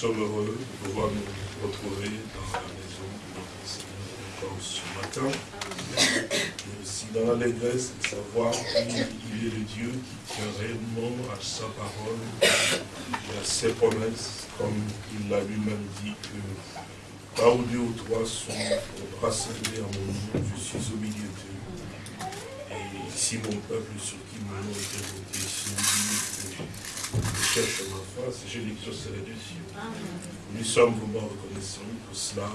sommes heureux de pouvoir nous retrouver dans la maison de notre Seigneur encore ce matin. Et aussi dans l'allégresse de savoir qu'il est le Dieu qui tient réellement à sa parole et à ses promesses, comme il l'a lui-même dit que là où deux ou trois sont rassemblés en mon nom, je suis au milieu d'eux. Ici mon peuple sur qui mon nom est voté, si je cherche ma face, je l'exaucerai des cieux. Nous sommes vraiment reconnaissants pour cela.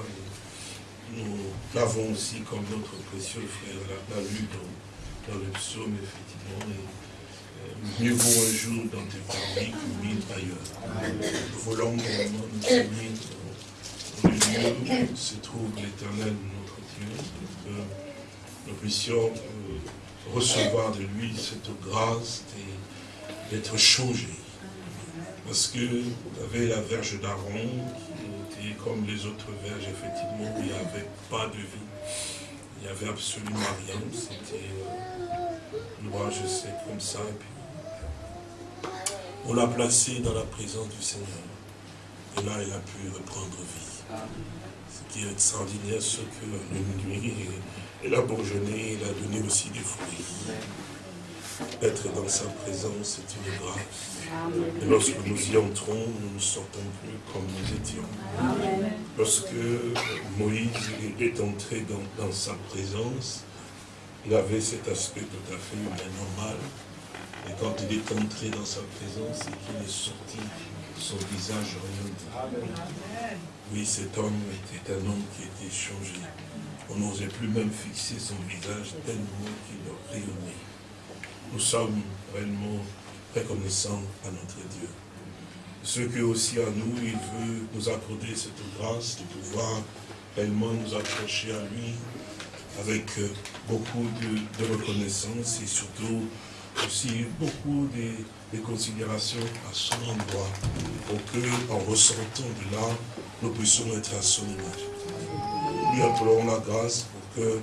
Nous l'avons aussi comme notre précieux frère l'a lu dans, dans, le psaume, effectivement. Et, mieux vaut un jour dans tes parvis que mille ailleurs. Nous voulons vraiment nous unir dans le lieu où se trouve l'éternel, notre Dieu, pour que nous puissions euh, recevoir de lui cette grâce d'être changés parce que vous avez la verge d'Aaron qui était comme les autres verges, effectivement, il n'y avait pas de vie. Il n'y avait absolument rien. C'était euh, je sais, comme ça. Et puis, on l'a placé dans la présence du Seigneur. Et là, il a pu reprendre vie. Ce qui est extraordinaire, c'est que le nuit, il a bourgeonné, il a donné aussi des fruits. Être dans sa présence, c'est une grâce. Et lorsque nous y entrons, nous ne sortons plus comme nous étions. Lorsque Moïse est entré dans, sa présence, il avait cet aspect tout à fait humain, normal. Et quand il est entré dans sa présence et qu'il est sorti, son visage orienté. Oui, cet homme était un homme qui était changé. On n'osait plus même fixer son visage tellement qu'il rayonnait nous sommes réellement reconnaissants à notre Dieu. Ce que aussi à nous, il veut nous accorder cette grâce de pouvoir réellement nous accrocher à lui avec euh, beaucoup de, reconnaissance et surtout aussi beaucoup de, considérations à son endroit pour que, en ressentant de là, nous puissions être à son image. Lui appelons la grâce pour que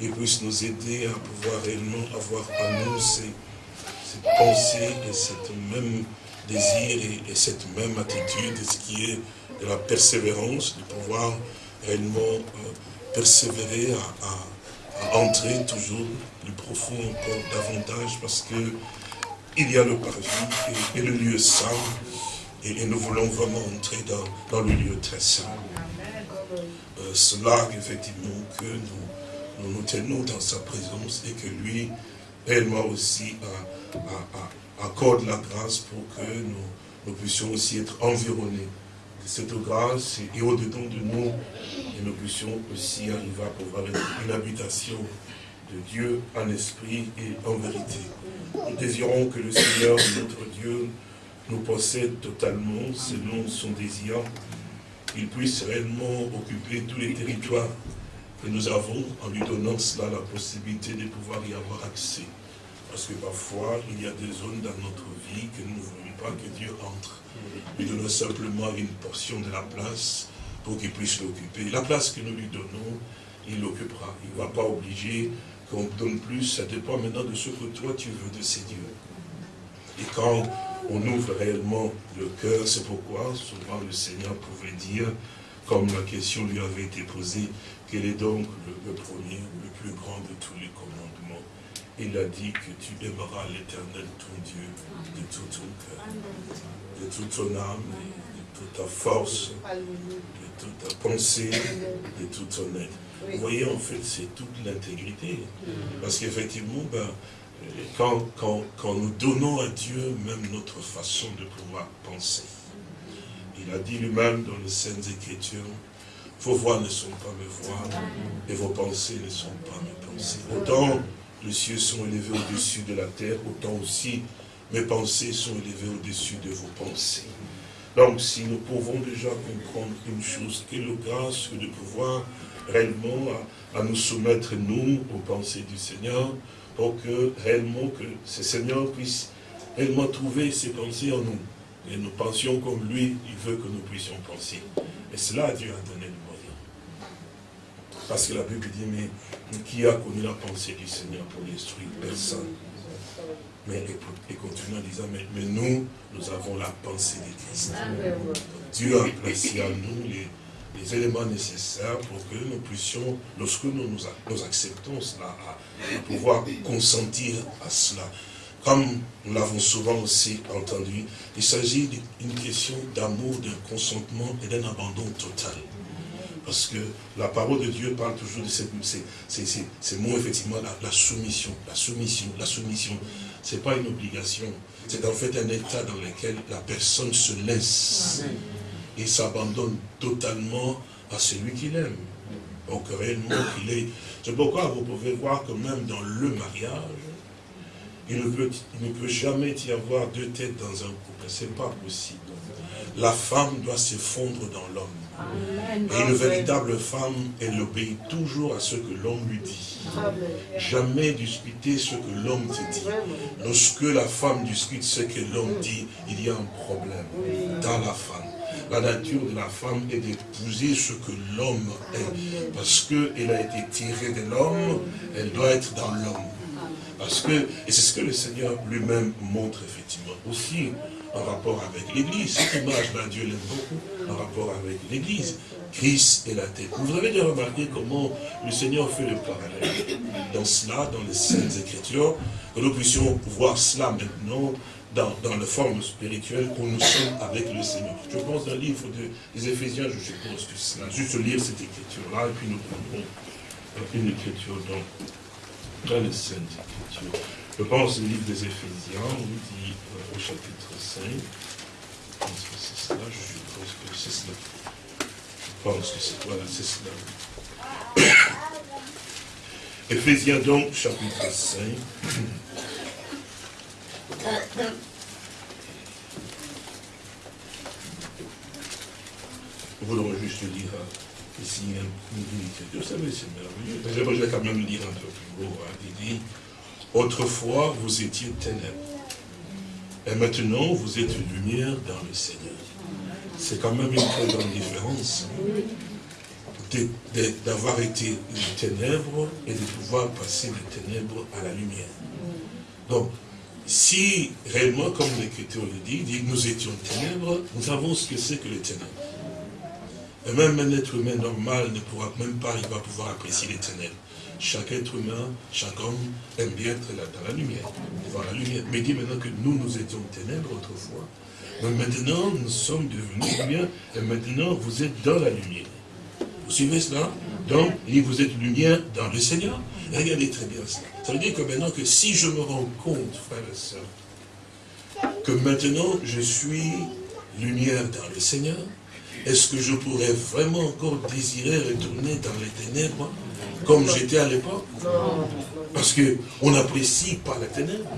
il puisse nous aider à pouvoir réellement avoir à nous ces, cette pensée et cette même désir et, cette même attitude, ce qui est de la persévérance, de pouvoir réellement euh, persévérer à, entrer toujours plus profond encore davantage parce que il y a le paradis et, le lieu saint et, nous voulons vraiment entrer dans, le lieu très saint. Euh, cela, effectivement, que nous nous nous tenons dans sa présence et que lui, réellement aussi, accorde la grâce pour que nous, puissions aussi être environnés de cette grâce et au-dedans de nous, et nous puissions aussi arriver à pouvoir être une habitation de Dieu en esprit et en vérité. Nous désirons que le Seigneur, notre Dieu, nous possède totalement selon son désir. Il puisse réellement occuper tous les territoires et nous avons, en lui donnant cela, la possibilité de pouvoir y avoir accès. Parce que parfois, il y a des zones dans notre vie que nous ne voulons pas que Dieu entre. Lui donnons simplement une portion de la place pour qu'il puisse l'occuper. La place que nous lui donnons, il l'occupera. Il ne va pas obliger qu'on donne plus. Ça dépend maintenant de ce que toi tu veux de ces dieux. Et quand on ouvre réellement le cœur, c'est pourquoi souvent le Seigneur pouvait dire, comme la question lui avait été posée, quel est donc le, premier, le plus grand de tous les commandements? Il a dit que tu aimeras l'éternel ton Dieu de tout ton cœur, de toute ton âme, de toute ta force, de toute ta pensée, de toute ton être. Vous voyez, en fait, c'est toute l'intégrité. Parce qu'effectivement, ben, quand, nous donnons à Dieu même notre façon de pouvoir penser, il a dit lui-même dans les Saintes Écritures, vos voix ne sont pas mes voix, et vos pensées ne sont pas mes pensées. Autant les cieux sont élevés au-dessus de la terre, autant aussi mes pensées sont élevées au-dessus de vos pensées. Donc, si nous pouvons déjà comprendre une chose, quelle grâce de pouvoir réellement à, nous soumettre, nous, aux pensées du Seigneur, pour que réellement que ce Seigneur puisse réellement trouver ses pensées en nous. Et nous pensions comme lui, il veut que nous puissions penser. Et cela, Dieu a donné le parce que la Bible dit, mais qui a connu la pensée du Seigneur pour l'instruire Personne? Mais et continue en disant, mais, mais, nous, nous avons la pensée de Christ. Dieu a placé à nous les, les, éléments nécessaires pour que nous puissions, lorsque nous, nous, acceptons cela, à, pouvoir consentir à cela. Comme nous l'avons souvent aussi entendu, il s'agit d'une question d'amour, d'un consentement et d'un abandon total. Parce que la parole de Dieu parle toujours de ces, ces, mots, effectivement, la, soumission, la soumission, la soumission. Ce n'est pas une obligation. C'est en fait un état dans lequel la personne se laisse et s'abandonne totalement à celui qu'il aime. Donc réellement qu'il est. C'est pourquoi vous pouvez voir que même dans le mariage, il ne peut, il ne peut jamais y avoir deux têtes dans un couple. Ce n'est pas possible. La femme doit se fondre dans l'homme. Et une véritable femme, elle obéit toujours à ce que l'homme lui dit. Jamais discuter ce que l'homme te dit. Lorsque la femme discute ce que l'homme dit, il y a un problème dans la femme. La nature de la femme est d'épouser ce que l'homme est. Parce qu'elle a été tirée de l'homme, elle doit être dans l'homme. Parce que, et c'est ce que le Seigneur lui-même montre effectivement aussi en rapport avec l'Église. Cette image-là, Dieu l'aime beaucoup en rapport avec l'Église. Christ est la tête. Vous avez déjà remarqué comment le Seigneur fait le parallèle dans cela, dans les Saintes Écritures, que nous puissions voir cela maintenant dans, dans la forme spirituelle où nous sommes avec le Seigneur. Je pense le livre des Éphésiens, je suppose que cela, juste lire cette écriture-là, et puis nous prendrons une écriture dans, dans les Saintes Écritures. Je pense au livre des Éphésiens, on dit euh, au chapitre 5, je pense que c'est cela, je suppose que c'est cela. Je pense que c'est voilà, c'est cela. Éphésiens donc, chapitre 5. Nous voudrons juste lire ici une. Vous savez, c'est merveilleux. Je vais quand même lire un peu plus haut. Hein. Il dit, autrefois vous étiez ténèbres. Et maintenant vous êtes lumière dans le Seigneur. C'est quand même une très grande différence d'avoir été ténèbres et de pouvoir passer des ténèbres à la lumière. Donc, si réellement, comme l'Écriture le dit, dit, nous étions ténèbres, nous savons ce que c'est que les ténèbres. Et même un être humain normal ne pourra même pas, il va pouvoir apprécier les ténèbres. Chaque être humain, chaque homme aime bien être là, dans la lumière, voir la lumière. Mais dit maintenant que nous, nous étions ténèbres autrefois, mais maintenant nous sommes devenus lumière, et maintenant vous êtes dans la lumière. Vous suivez cela? Donc, il vous êtes lumière dans le Seigneur. regardez très bien cela. Ça veut dire que maintenant que si je me rends compte, frères et sœurs, que maintenant je suis lumière dans le Seigneur, est-ce que je pourrais vraiment encore désirer retourner dans les ténèbres comme j'étais à l'époque? Parce qu'on n'apprécie pas la ténèbres,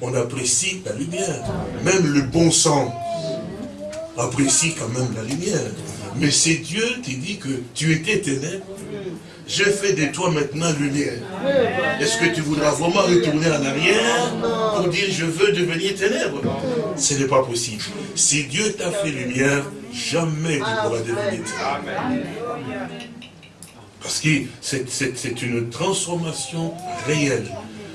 on apprécie la lumière. Même le bon sens apprécie quand même la lumière. Mais c'est Dieu qui dit que tu étais ténèbres, je fais de toi maintenant lumière. Est-ce que tu voudras vraiment retourner en arrière pour dire je veux devenir ténèbres Ce n'est pas possible. Si Dieu t'a fait lumière, jamais tu pourras devenir ténèbres. Parce que c'est une transformation réelle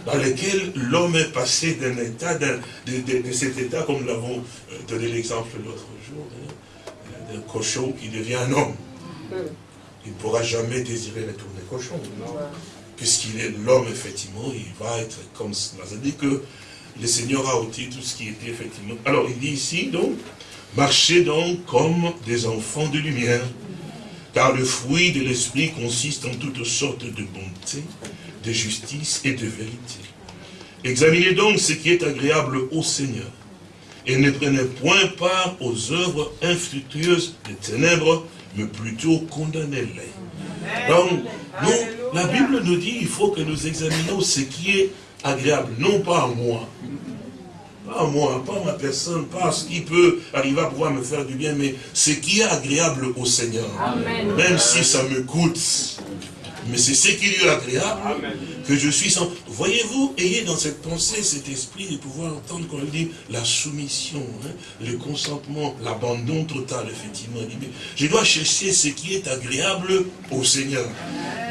dans laquelle l'homme est passé d'un état, de, cet état, comme nous l'avons euh, donné l'exemple l'autre jour, hein, d'un cochon qui devient un homme il ne pourra jamais désirer retourner cochon. Puisqu'il est l'homme, effectivement, il va être comme cela. C'est-à-dire que le Seigneur a ôté tout ce qui était effectivement... Alors, il dit ici, donc, marchez donc comme des enfants de lumière, car le fruit de l'esprit consiste en toutes sortes de bonté, de justice et de vérité. Examinez donc ce qui est agréable au Seigneur, et ne prenez point part aux œuvres infructueuses des ténèbres, mais plutôt condamnez-les. Donc, nous, la Bible nous dit il faut que nous examinions ce qui est agréable, non pas à moi, pas à moi, pas à ma personne, pas à ce qui peut arriver à pouvoir me faire du bien, mais ce qui est agréable au Seigneur. Même si ça me coûte, mais c'est ce qui lui est agréable que je suis sans... Voyez-vous, ayez dans cette pensée cet esprit de pouvoir entendre quand il dit la soumission, hein, le consentement, l'abandon total, effectivement. je dois chercher ce qui est agréable au Seigneur.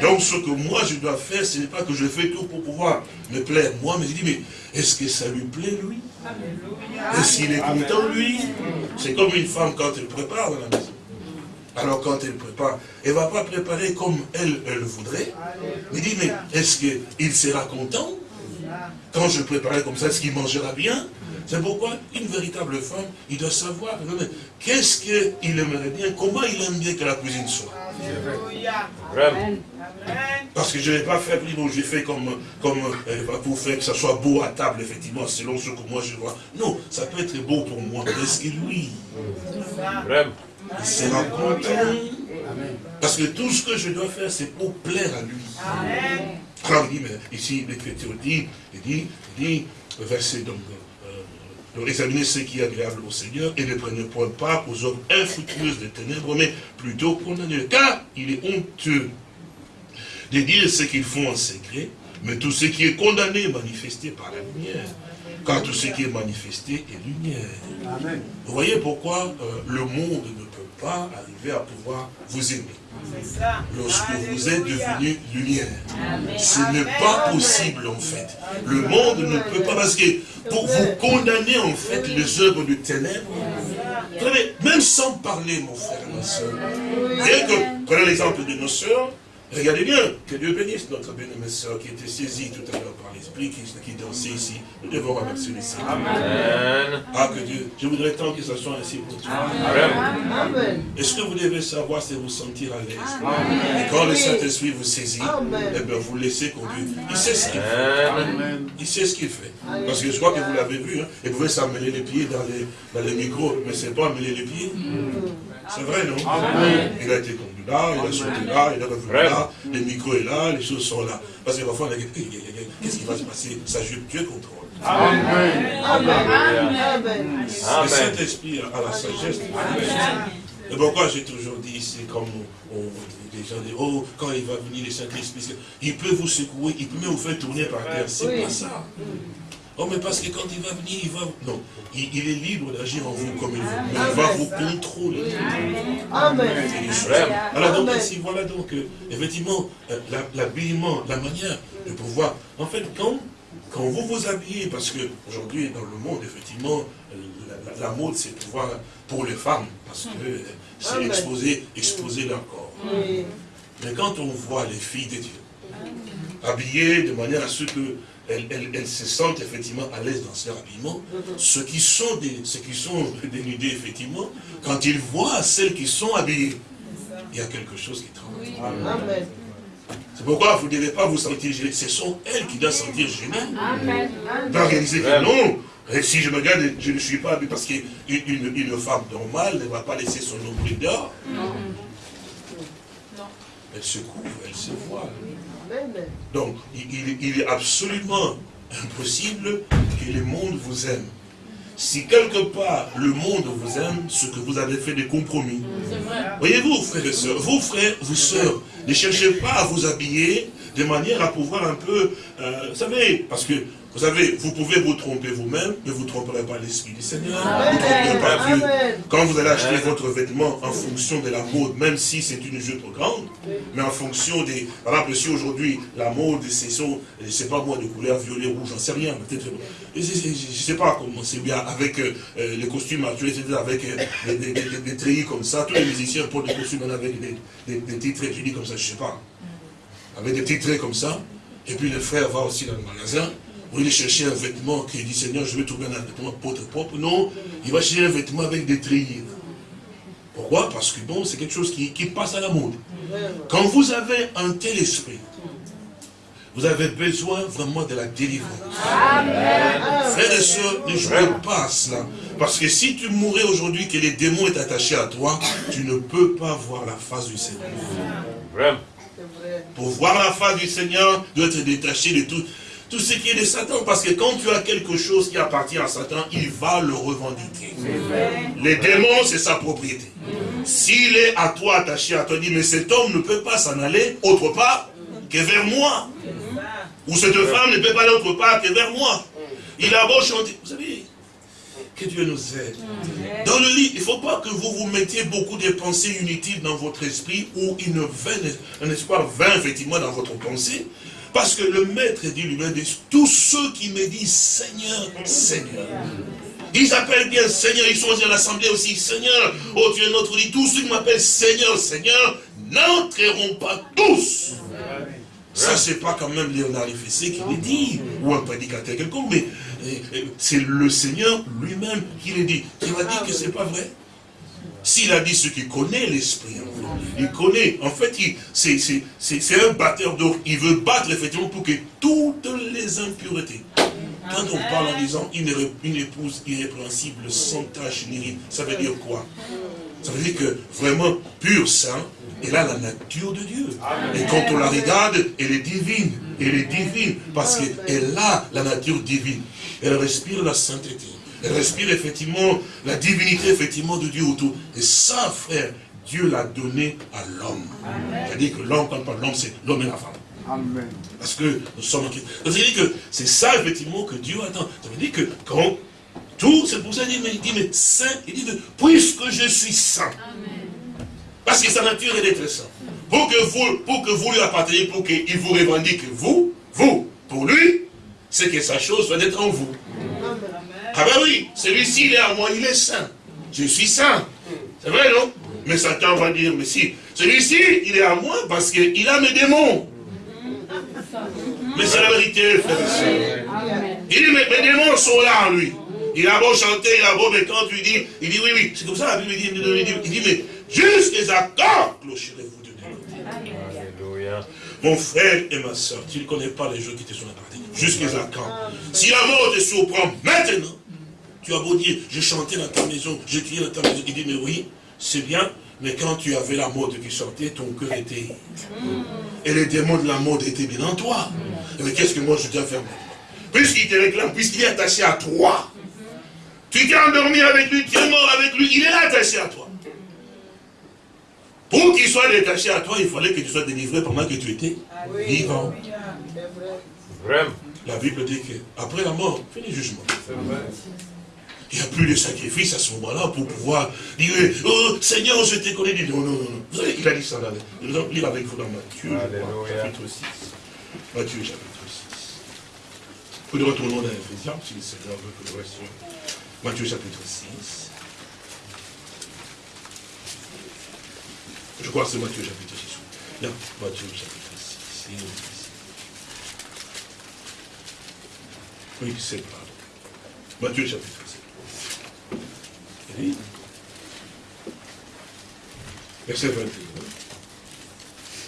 Donc ce que moi je dois faire, ce n'est pas que je fais tout pour pouvoir me plaire moi, mais je dis, mais est-ce que ça lui plaît lui? Est-ce qu'il est content lui? C'est comme une femme quand elle prépare dans la maison. Alors quand elle prépare, elle ne va pas préparer comme elle, elle voudrait. Il dit, mais est-ce qu'il sera content Quand je préparerai comme ça, est-ce qu'il mangera bien? C'est pourquoi une véritable femme, il doit savoir qu'est-ce qu'il aimerait bien, comment il aime bien que la cuisine soit. Parce que je ne vais pas faire, bon, j'ai fait comme, comme euh, pour faire que ça soit beau à table, effectivement, selon ce que moi je vois. Non, ça peut être beau pour moi, est-ce que lui, il sera content. Parce que tout ce que je dois faire, c'est pour plaire à lui. Il dit, mais ici, l'Écriture dit, il dit, il dit, verset donc, euh, euh examinez ce qui est agréable au Seigneur et ne prenez point part aux œuvres infructueuses des ténèbres, mais plutôt condamnez Car il est honteux de dire ce qu'ils font en secret, mais tout ce qui est condamné est manifesté par la lumière. Car tout ce qui est manifesté est lumière. Amen. Vous voyez pourquoi euh, le monde ne pas arriver à pouvoir vous aimer. Lorsque vous êtes devenu lumière. Ce n'est pas possible en fait. Le monde ne peut pas, parce que pour vous condamner en fait les œuvres de ténèbres, même sans parler mon frère et ma soeur, prenez l'exemple de nos soeurs, Regardez bien, que Dieu bénisse notre bien-aimée soeur qui était saisie tout à l'heure par l'Esprit, qui, qui dansait ici. Nous devons remercier le Seigneur. Amen. Ah, que Dieu, je voudrais tant que ça soit ainsi pour toi. Amen. Est-ce que vous devez savoir si vous sentir à l'aise? Et quand le Saint-Esprit vous saisit, eh bien, vous laissez conduire. Il sait ce qu'il fait. Il sait ce qu'il fait. Parce que je crois que vous l'avez vu, hein, il pouvait s'amener les pieds dans les, dans les micros, mais c'est pas amener les pieds. C'est vrai, non? Il a été conduit là, il a sauté là, il est revenu là, le micro est là, les choses sont là. Parce que parfois, on a dit, qu'est-ce qui va se passer? Ça joue, Dieu contrôle. Amen. Amen. Le Saint-Esprit a la sagesse. Et pourquoi j'ai toujours dit, c'est comme on, les gens disent, oh, quand il va venir le Saint-Esprit, il peut vous secouer, il peut même vous faire tourner par terre. C'est pas ça. Oh, mais parce que quand il va venir, il va... Non, il, est libre d'agir en vous comme il veut. Mais il va vous contrôler. Amen. Alors donc ici, voilà donc, euh, effectivement, euh, l'habillement, la, manière de pouvoir... En fait, quand, quand vous vous habillez, parce que aujourd'hui dans le monde, effectivement, la, mode c'est pouvoir pour les femmes, parce que c'est exposer, exposer leur corps. Mais quand on voit les filles de Dieu, habillées de manière à ce que elles, se sentent effectivement à l'aise dans leur habillement. Ceux qui sont, des, ceux qui sont dénudés, effectivement, quand ils voient celles qui sont habillées, il y a quelque chose qui tremble. C'est pourquoi vous ne devez pas vous sentir gêné. Ce sont elles qui doivent sentir gênées. Amen. réaliser que non, et si je me regarde, je ne suis pas habillé parce qu'une une, femme normale ne va pas laisser son nombril dehors. Non. Elle se couvre, elle se voit. Donc, il, est absolument impossible que le monde vous aime. Si quelque part le monde vous aime, ce que vous avez fait des compromis. Voyez-vous, frères et sœurs, vous frères, vous sœurs, ne cherchez pas à vous habiller de manière à pouvoir un peu, euh, vous savez, parce que vous savez, vous pouvez vous tromper vous-même, mais vous ne tromperez pas l'Esprit du Seigneur. Quand vous allez acheter votre vêtement en fonction de la mode, même si c'est une jupe grande, mais en fonction des... Par exemple, si aujourd'hui, la mode, c'est je sais pas moi, de couleur violet, rouge, j'en sais rien, peut-être... Je ne sais pas comment c'est bien, avec euh, les costumes actuels, avec euh, des, treillis comme ça, tous les musiciens portent des costumes avec des, des, petits traits, je dis comme ça, je ne sais pas. Avec des petits traits comme ça, et puis le frère va aussi dans le magasin, vous allez chercher un vêtement qui dit Seigneur, je vais trouver un vêtement pour propre. Non, il va chercher un vêtement avec des treillis. Pourquoi? Parce que bon, c'est quelque chose qui, passe à la mode. Quand vous avez un tel esprit, vous avez besoin vraiment de la délivrance. Frères et sœurs, ne jouez pas à cela. Parce que si tu mourais aujourd'hui, que les démons est attaché à toi, tu ne peux pas voir la face du Seigneur. Pour voir la face du Seigneur, tu dois être détaché de tout tout ce qui est de Satan. Parce que quand tu as quelque chose qui appartient à Satan, il va le revendiquer. Les démons, c'est sa propriété. S'il est à toi, attaché à toi, dit, mais cet homme ne peut pas s'en aller autre part. que vers moi. Ou cette femme ne peut pas l'autre part que vers moi. Il a beau chanter. Vous savez, que Dieu nous aide. Dans le lit, il ne faut pas que vous vous mettiez beaucoup de pensées inutiles dans votre esprit ou une vaine, un espoir vain, effectivement, dans votre pensée. Parce que le maître dit lui-même, tous ceux qui me disent Seigneur, Seigneur. Ils appellent bien Seigneur, ils sont à l'assemblée aussi, Seigneur, oh Dieu notre dit, tous ceux qui m'appellent Seigneur, Seigneur, n'entreront pas tous. Ça, c'est pas quand même Léonard Fessé qui le dit, ou un prédicateur quelconque, mais euh, c'est le Seigneur lui-même qui le dit. Qui m'a dit que c'est pas vrai? S'il a dit ce qu'il connaît l'esprit, il connaît, en fait, c'est un batteur d'or. Il veut battre effectivement pour que toutes les impuretés, quand on parle en disant une, une épouse irrépréhensible, sans tache ni ride, ça veut dire quoi? Ça veut dire que vraiment pur saint, elle a la nature de Dieu. Et quand on la regarde, elle est divine. Elle est divine parce qu'elle a la nature divine. Elle respire la sainteté. Elle respire effectivement la divinité effectivement de Dieu autour. Et ça, frère, Dieu l'a donné à l'homme. C'est-à-dire que l'homme, quand on parle de l'homme, c'est l'homme et la femme. Amen. Parce que nous sommes en Christ. Ça veut dire que c'est ça effectivement que Dieu attend. Ça veut dire que quand tout, c'est pour ça qu'il dit, dit, mais saint, il dit, puisque je suis saint. Parce que sa nature est d'être saint. Pour que vous, pour que vous lui apparteniez, pour qu'il vous revendique vous, vous, pour lui, c'est que sa chose soit d'être en vous. Ah ben oui, celui-ci, il est à moi, il est saint. Je suis saint. C'est vrai, non? Mais Satan va dire, mais si, celui-ci, il est à moi parce qu'il a mes démons. Mais c'est la vérité, frère et soeur. Il dit, mais mes démons sont là en lui. Il a beau chanter, il a beau, mais quand tu dis, il dit, oui, oui, c'est comme ça la Bible dit, il dit, il dit mais jusqu'à quand clocherez-vous de Dieu Mon frère et ma soeur, tu ne connais pas les jeux qui te sont appartenus. Jusqu'à quand Si la mort te surprend maintenant, tu as beau dire, je chantais dans ta maison, je criais dans ta maison. Il dit, mais oui, c'est bien, mais quand tu avais la mode qui sortait, ton cœur était... Et les démons de la mode étaient bien en toi. Mais qu'est-ce que moi je dois faire Puisqu'il te réclame, puisqu'il est attaché à toi, tu t'es endormi avec lui, tu es mort avec lui, il est attaché à toi. Pour qu'il soit détaché à toi, il fallait que tu sois délivré pendant que tu étais ah vivant. Vraiment. La Bible dit qu'après la mort, fini le jugement. Il n'y a plus de sacrifice à ce moment-là pour pouvoir dire Oh Seigneur, je t'ai connu. Non, non, non. Vous savez, il a dit ça là. Nous allons lire avec vous dans Matthieu, chapitre 6. Matthieu, chapitre 6. Nous retournons dans Ephésiens, si le Seigneur veut que nous restions. Matthieu, chapitre 6. Je crois que c'est Matthieu, chapitre 6. Non, Matthieu, chapitre 6. Oui, c'est pas. Matthieu, chapitre 6. Verset 21.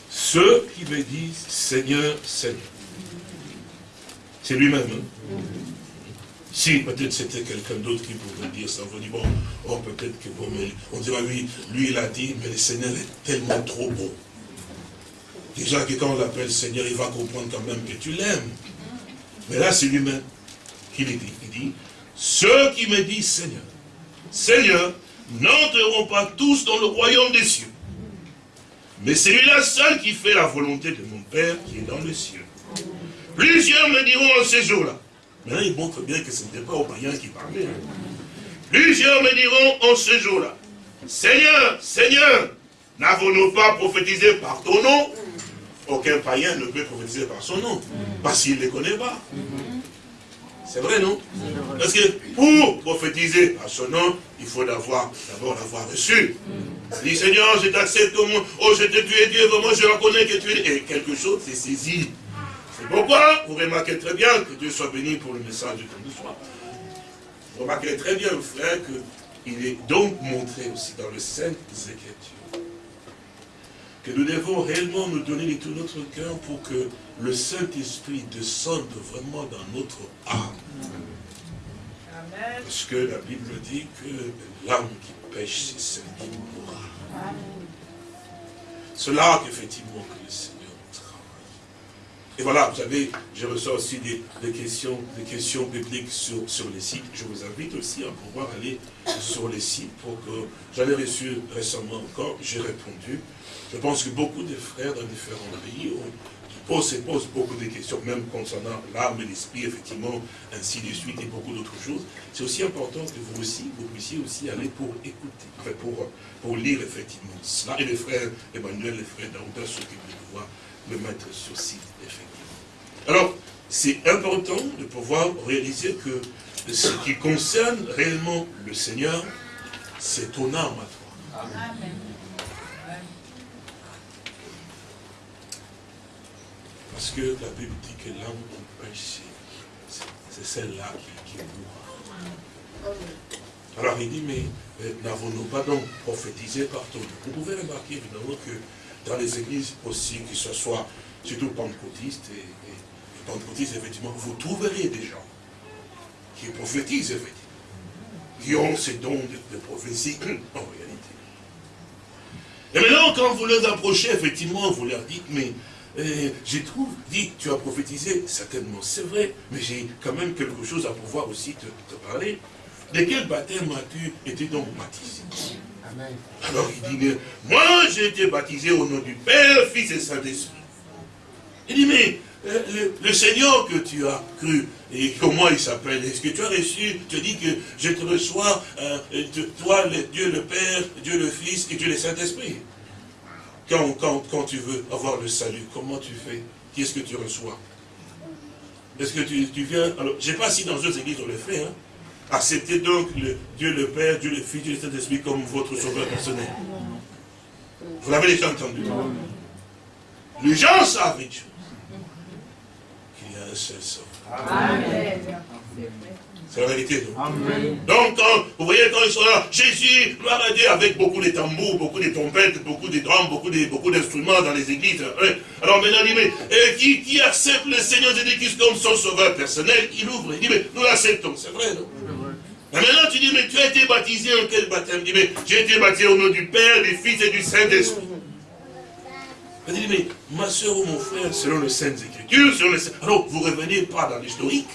Ceux qui me disent Seigneur, Seigneur. C'est lui-même. Hein? Si peut-être c'était quelqu'un d'autre qui pouvait dire ça, on dit bon, oh, peut-être que bon, on dira oui, lui il a dit, mais le Seigneur est tellement trop bon. Déjà que quand on l'appelle Seigneur, il va comprendre quand même que tu l'aimes. Mais là, c'est lui-même qui le dit. Il dit, ceux qui me disent Seigneur, Seigneur, n'entreront pas tous dans le royaume des cieux. Mais c'est lui-là seul qui fait la volonté de mon Père qui est dans les cieux. Plusieurs me diront en ces jours-là. Maintenant, il montre bien que ce n'était pas aux païens qui parlaient. Hein. Plusieurs me diront en ce jour-là, Seigneur, Seigneur, n'avons-nous pas prophétisé par ton nom? Aucun païen ne peut prophétiser par son nom, parce qu'il ne les connaît pas. C'est vrai, non? Parce que pour prophétiser à son nom, il faut d'abord l'avoir reçu. Il dit, Seigneur, je t'accepte comme, oh, je te tue Dieu, vraiment, je reconnais que tu es... Et quelque chose s'est saisi. C'est pourquoi vous remarquez très bien que Dieu soit béni pour le message de soir. Vous remarquez très bien, frère, qu'il est donc montré aussi dans le Saint Écritures que nous devons réellement nous donner de tout notre cœur pour que le Saint-Esprit descende vraiment dans notre âme. Parce que la Bible dit que l'âme qui pêche, c'est celle qui mourra. C'est là qu'effectivement que le Seigneur. Et voilà, vous savez, je reçois aussi des, questions, des questions bibliques sur, sur les sites. Je vous invite aussi à pouvoir aller sur les sites pour que j'avais reçu récemment encore, j'ai répondu. Je pense que beaucoup de frères dans différents pays ont pose, pose beaucoup de questions, même concernant l'âme et l'esprit, effectivement, ainsi de suite, et beaucoup d'autres choses. C'est aussi important que vous aussi, vous puissiez aussi aller pour écouter, pour, pour lire effectivement cela. Et les frères Emmanuel, les frères Daouda s'occupent de pouvoir le mettre sur site, effectivement. Alors, c'est important de pouvoir réaliser que ce qui concerne réellement le Seigneur, c'est ton âme à toi. Amen. Parce que la Bible dit que l'âme qui pêche, c'est celle-là qui, qui mourra. Alors il dit, mais n'avons-nous pas donc prophétisé partout? Vous pouvez remarquer évidemment que dans les églises aussi, que ce soit surtout pentecôtistes et, pentecôtistes, effectivement, vous trouverez des gens qui prophétisent, effectivement, qui ont ces dons de, de prophétie en réalité. Et maintenant, quand vous les approchez, effectivement, vous leur dites, mais je trouve, dit, tu as prophétisé, certainement, c'est vrai, mais j'ai quand même quelque chose à pouvoir aussi te, parler. De quel baptême as-tu été donc baptisé? Amen. Alors il dit, moi j'ai été baptisé au nom du Père, Fils et Saint-Esprit. Il dit, mais euh, le, Seigneur que tu as cru, et comment il s'appelle Est-ce que tu as reçu, tu dis que je te reçois, euh, toi, le, Dieu le Père, Dieu le Fils et Dieu le Saint-Esprit? Quand, quand, tu veux avoir le salut, comment tu fais? Qu'est-ce que tu reçois? Est-ce que tu, viens... Alors, je ne sais pas si dans d'autres églises on le fait, hein. Acceptez donc le, Dieu le Père, Dieu le Fils, Dieu le Saint-Esprit comme votre sauveur personnel. Vous l'avez déjà entendu. Les gens savent une chose. Qu'il y a un seul sauveur. Amen. C'est la vérité, Donc, quand, vous voyez, quand ils sont là, Jésus, gloire à Dieu, avec beaucoup de tambours, beaucoup de trompettes, beaucoup de drums, beaucoup d'instruments beaucoup dans les églises. Hein. Alors maintenant, il dit, mais euh, qui, qui, accepte le Seigneur Jésus-Christ comme son sauveur personnel, il ouvre, il dit, mais nous l'acceptons, c'est vrai, non? Mais maintenant, tu dis, mais tu as été baptisé en quel baptême? Il dit, mais j'ai été baptisé au nom du Père, du Fils et du Saint-Esprit. Il dit, mais ma soeur ou mon frère, selon les Saintes Écritures, selon les... alors vous ne revenez pas dans l'historique,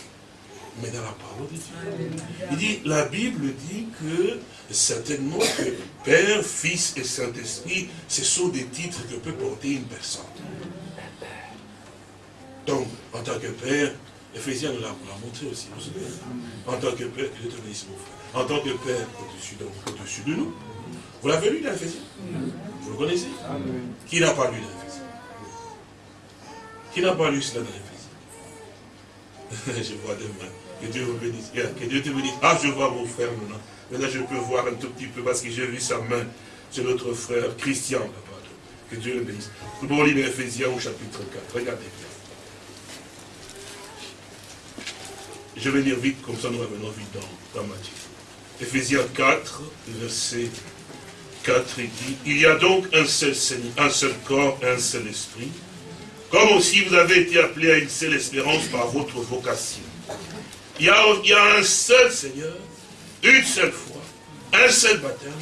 mais dans la parole de Dieu. Il dit, la Bible dit que certainement que Père, Fils et Saint-Esprit, ce sont des titres que peut porter une personne. Donc, en tant que Père, Ephésiens nous l'a montré aussi, vous savez. En tant que Père, que je te mon frère. En tant que Père, au-dessus de, de, nous. Vous l'avez lu dans Ephésiens? Vous le connaissez Qui n'a pas lu dans Ephésiens Qui n'a pas lu cela dans Ephésiens Je vois des mains. Que Dieu vous bénisse. Que Dieu te bénisse. Ah, je vois mon frère maintenant. Maintenant, je peux voir un tout petit peu parce que j'ai vu sa main. C'est notre frère Christian. Que Dieu le bénisse. Nous allons lire Ephésiens au chapitre 4. Regardez bien. Je vais lire vite, comme ça nous revenons vite dans, dans Matthieu. Ephésiens 4, verset 4, il il y a donc un seul Seigneur, un seul corps, un seul esprit, comme aussi vous avez été appelés à une seule espérance par votre vocation. Il y, a, un seul Seigneur, une seule foi, un seul baptême,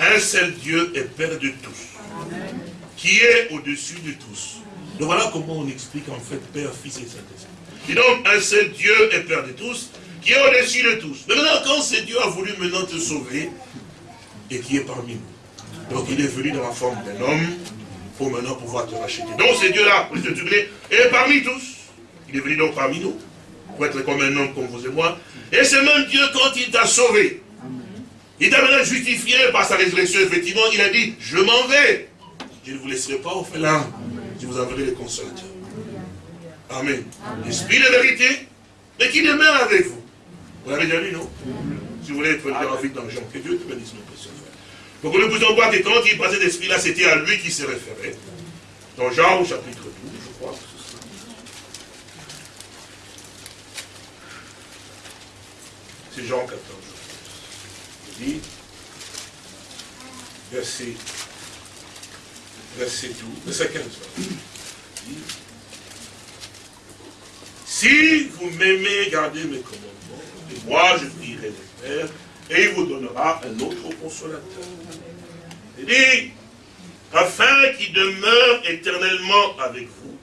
un seul Dieu et Père de tous, qui est au-dessus de tous. Donc voilà comment on explique en fait Père, Fils et Saint-Esprit. Et donc un seul Dieu et Père de tous, qui est au-dessus de tous. Maintenant, quand c'est Dieu a voulu maintenant te sauver, et qui est parmi nous. Donc il est venu dans la forme d'un homme, pour maintenant pouvoir te racheter. Donc c'est Dieu-là, tuer, et parmi tous. Il est venu donc parmi nous pour être comme un homme comme vous et moi. Et c'est même Dieu quand il t'a sauvé. Il t'a maintenant justifié par sa résurrection, effectivement, il a dit, je m'en vais. Je ne vous laisserai pas au là. Je vous enverrai les consolateurs. Amen. L'esprit de vérité, mais qui demeure avec vous. Vous l'avez déjà lu, non? Si vous voulez être lire vite dans Jean, que Dieu te bénisse, mon. Donc nous pouvons voir que quand il passait d'esprit-là, c'était à lui qui se référait. Dans Jean au chapitre 12, je crois. C'est Jean 14. Il dit, verset, verset 12, verset 15. Il dit, si vous m'aimez, gardez mes commandements, et moi je prierai le Père, et il vous donnera un autre consolateur. Il dit, afin qu'il demeure éternellement avec vous,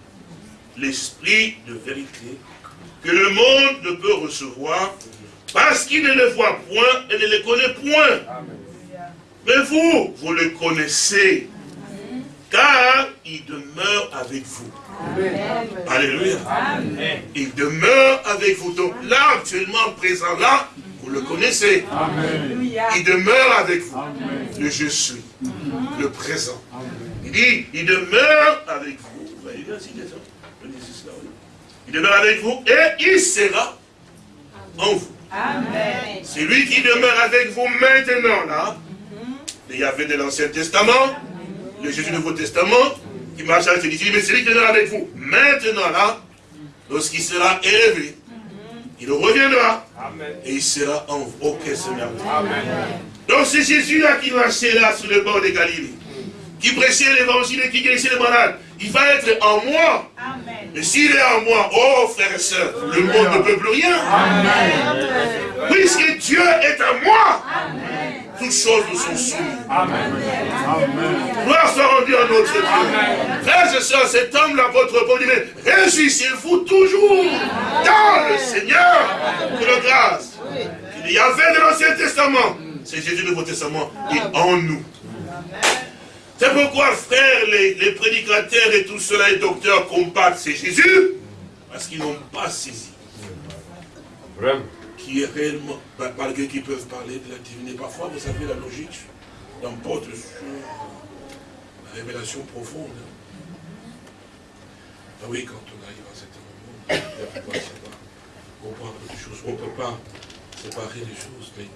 l'esprit de vérité, que le monde ne peut recevoir parce qu'il ne le voit point et ne le connaît point. Mais vous, vous le connaissez. Car il demeure avec vous. Alléluia. Il demeure avec vous. Donc là, actuellement, présent là, vous le connaissez. Il demeure avec vous. Le je suis. Le présent. Il dit, il demeure avec vous. Il demeure avec vous et il sera en vous. C'est lui qui demeure avec vous maintenant, là. Il y avait de l'Ancien Testament, le Jésus du Nouveau Testament, qui marche avec les mais c'est lui qui demeure avec vous. Maintenant, là, lorsqu'il sera élevé, il reviendra et il sera en vous. Ok, Seigneur. Donc c'est Jésus-là qui marchait là sur le bord de Galilée, qui prêchait l'évangile et qui guérissait les malades. Il va être en moi. Mais s'il est en moi, oh frères et sœurs, le monde ne peut plus rien. Puisque Dieu est en moi. Toutes choses nous sont soumises. Amen. Gloire soit rendue à notre Dieu. Frères et sœurs, cet homme, là, votre bon mais réjouissez-vous toujours dans le Seigneur de la grâce. Il y avait de l'Ancien Testament. C'est Jésus du Nouveau Testament et en nous. C'est pourquoi, frères, les, prédicateurs et tout cela, les docteurs combattent, c'est Jésus, parce qu'ils n'ont pas saisi. Qui est réellement, malgré qu'ils peuvent parler de la divinité, parfois, vous savez, la logique n'emporte sur la révélation profonde. Ah oui, quand on arrive à certain moment, on peut savoir, comprendre des choses. On ne peut pas séparer les choses. Mais...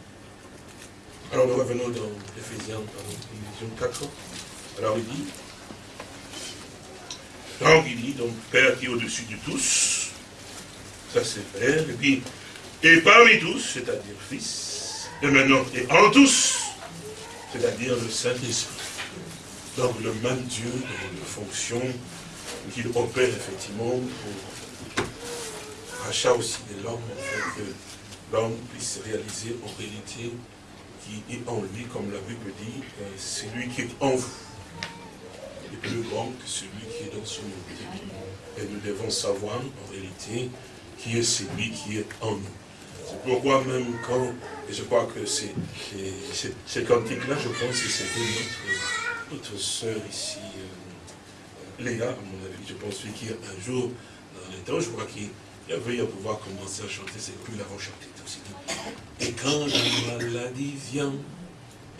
Alors nous revenons dans Ephésiens, dans 4. Alors il dit, donc il dit, donc Père qui est au-dessus de tous, ça c'est Père, et puis, et parmi tous, c'est-à-dire Fils, et maintenant, et en tous, c'est-à-dire le Saint-Esprit. Donc le même Dieu dans les fonctions qu'il opère effectivement pour rachat aussi de l'homme, afin que l'homme puisse réaliser en réalité qui est en lui, comme la Bible dit, euh, c'est lui qui est en vous est plus grand que celui qui est dans son unité. Et nous devons savoir, en réalité, qui est celui qui est en nous. Pourquoi même quand, et je crois que ces cantiques-là, je pense que c'était notre, soeur ici, euh, Léa, à mon avis, je pense qui un jour, dans les temps, je crois qu'il avait à pouvoir commencer à chanter, c'est plus l'avant aussi. Et quand la maladie vient,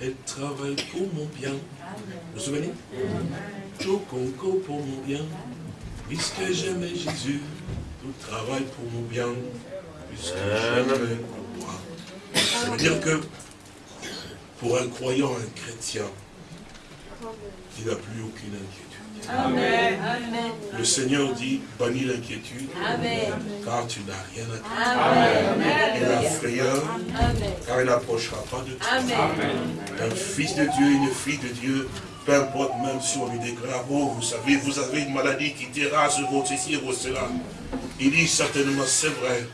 elle travaille pour mon bien. Vous vous souvenez? Tout concours pour mon bien. Puisque j'aimais Jésus, tout travaille pour mon bien. Puisque j'aimais moi. Ça veut dire que pour un croyant, un chrétien, il n'a plus aucune inquiétude. Amen. Le Seigneur dit, bannis l'inquiétude, car tu n'as rien à craindre. Et la frayeur, car il n'approchera pas de toi. Un fils de Dieu, une fille de Dieu, peu importe même si on lui déclare, oh, vous savez, vous avez une maladie qui terrasse votre ceci, votre cela. Il dit certainement, c'est vrai,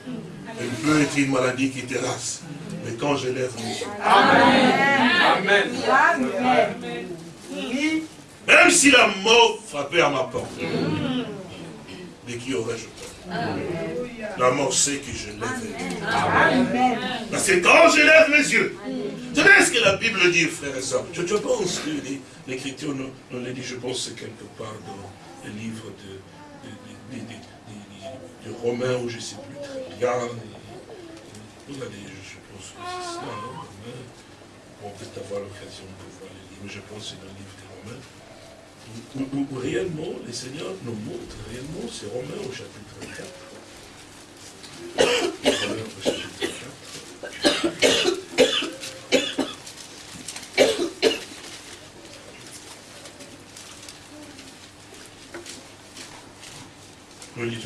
elle peut être une maladie qui terrasse. Mais quand je lève mon Amen. Amen. Amen. Même si la mort frappait à ma porte, de qui aurais-je peur La mort sait que je lève Parce que quand je lève mes yeux, tu sais ce que la Bible dit, frère et soeur je, pense que l'Écriture nous, nous l'a dit, je pense que quelque part dans le livre de, de, Romains, où je ne sais plus très bien. Vous allez, je pense que c'est ça, hein, On peut avoir l'occasion de voir le livre, mais je pense que c'est dans le livre des Romains où, réellement, les seigneurs nous montrent réellement, c'est Romains au chapitre 4. Romains au chapitre 4. Du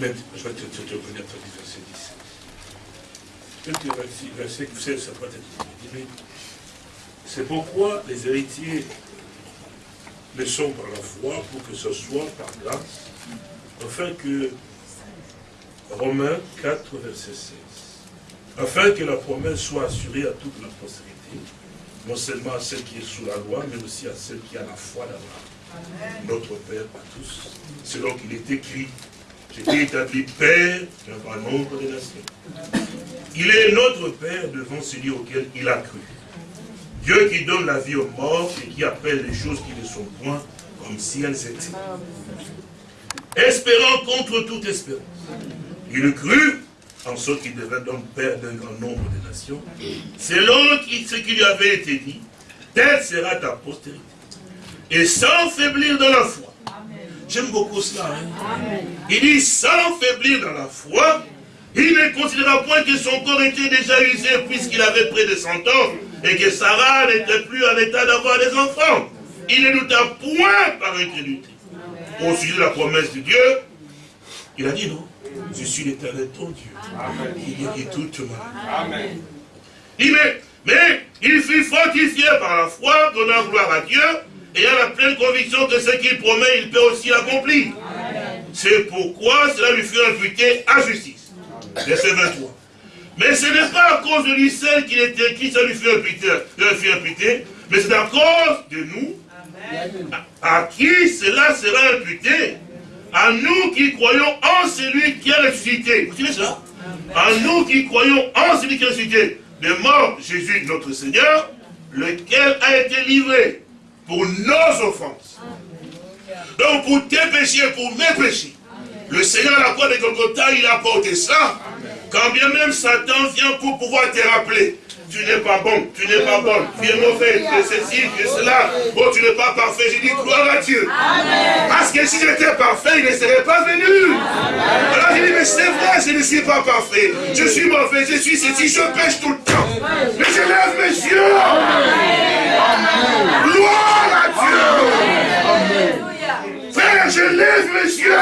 même, je vais te, revenir du verset 10. Peut-être verset, vous savez, ça peut être c'est pourquoi les héritiers le sont par la foi, pour que ce soit par grâce, afin que, Romains 4, verset 16, afin que la promesse soit assurée à toute la postérité, non seulement à celle qui est sous la loi, mais aussi à celle qui a la foi d'Abraham, notre Père à tous, selon qu'il est écrit, j'étais établi Père d'un nombre de nations. Il est notre Père devant celui auquel il a cru Dieu qui donne la vie aux morts et qui appelle les choses qui ne sont point comme si elles étaient. Espérant contre toute espérance. Il crut en ce qui devait donc père d'un grand nombre de nations, selon ce qui lui avait été dit, telle sera ta postérité. Et sans faiblir dans la foi. J'aime beaucoup cela. Hein. Il dit, sans faiblir dans la foi, il ne considéra point que son corps était déjà usé puisqu'il avait près de 100 ans et que Sarah n'était plus en état d'avoir des enfants. Il ne douta point par incrédulité. Au sujet de la promesse de Dieu, il a dit non. Je suis l'éternel ton Dieu. Amen. Qui guérit toute maladie. Il mais, mais il fut fortifié par la foi, donnant gloire à Dieu, et a la pleine conviction que ce qu'il promet, il peut aussi l'accomplir. C'est pourquoi cela lui fut imputé à justice. Verset 23. Mais ce n'est pas à cause de lui seul qu'il était qui ça lui fut imputé, fut imputé mais c'est à cause de nous, à qui cela sera imputé à nous qui croyons en celui qui a ressuscité. Vous savez ça À nous qui croyons en celui qui a ressuscité. De mort, Jésus, notre Seigneur, lequel a été livré pour nos offenses. Donc pour tes péchés, pour mes péchés. Le Seigneur à la croix de Golgotha, il a porté ça. Quand bien même Satan vient pour pouvoir te rappeler tu n'es pas bon, tu n'es pas bon, tu es mauvais, tu es ceci, tu es cela. Oh, tu n'es pas parfait. J'ai dit gloire à Dieu. Parce que si j'étais parfait, il ne serait pas venu. Alors j'ai dit, mais c'est vrai, je ne suis pas parfait. Je suis mauvais, je suis ceci, je pêche tout le temps. Mais je lève mes yeux. Gloire à Dieu. Je lève mes yeux.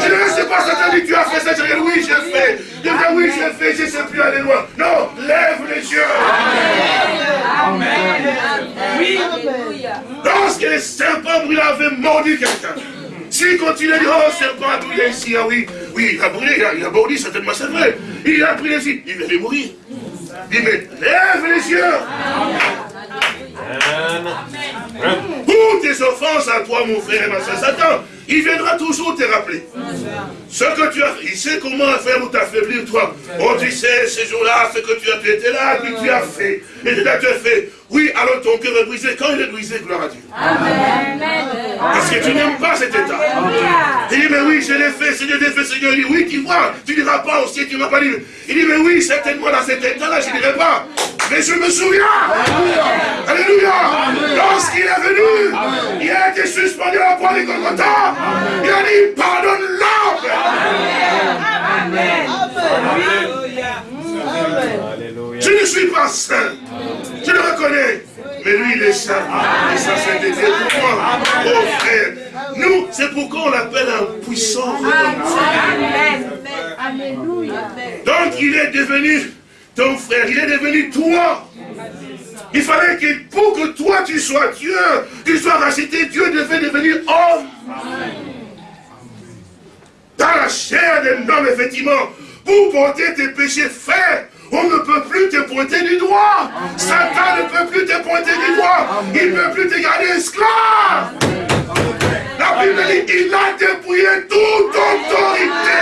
Je ne sais pas Satan dit, tu as fait ça. Je dis, oui, j'ai fait. Je dis, oui, j'ai fait, je ne sais plus aller loin. Non, lève les yeux. Amen. Oui. Lorsque les serpents brûlés avaient mordu quelqu'un, s'il continue à dire, oh, serpent a brûlé ici, ah oui, oui, il a brûlé, il a, il a mordu, certainement, c'est vrai. Il a pris les yeux, il va mourir. Il dit, mais lève les yeux. Pour tes offenses à toi, mon frère et ma soeur, Satan, il viendra toujours te rappeler. Ce que tu as fait, il sait comment faire pour t'affaiblir, toi. Oh, tu sais, ces jours-là, ce que tu as fait, tu là, puis tu as fait. Et tu as fait. Oui, alors ton cœur est brisé. Quand il est brisé, gloire à Dieu. Amen. Parce que tu n'aimes pas cet état. Il dit, mais oui, je l'ai fait, Seigneur, je l'ai fait, Seigneur. Il dit, oui, tu vois, tu ne diras pas aussi, tu ne m'as pas dit. Il dit, mais oui, certainement dans cet état-là, je ne dirai pas. Mais je me souviens. Alléluia. Lorsqu'il est venu, il a été suspendu à la croix de Golgotha. Il a dit, pardonne-leur. Amen. Je ne suis pas saint. Je le reconnais. Mais lui, il est saint. Et ça, c'est été pour moi. Oh frère. Nous, c'est pourquoi on l'appelle un puissant Amen. Alléluia. Donc, il est devenu ton frère. Il est devenu toi. Il fallait que pour que toi tu sois Dieu, tu sois racheté, Dieu devait devenir homme. Dans la chair d'un homme, effectivement, pour porter tes péchés faits, on ne peut plus te pointer du doigt. Satan ne peut plus te pointer du doigt. Il ne peut plus te garder esclave. La Bible dit, il a dépouillé toute autorité.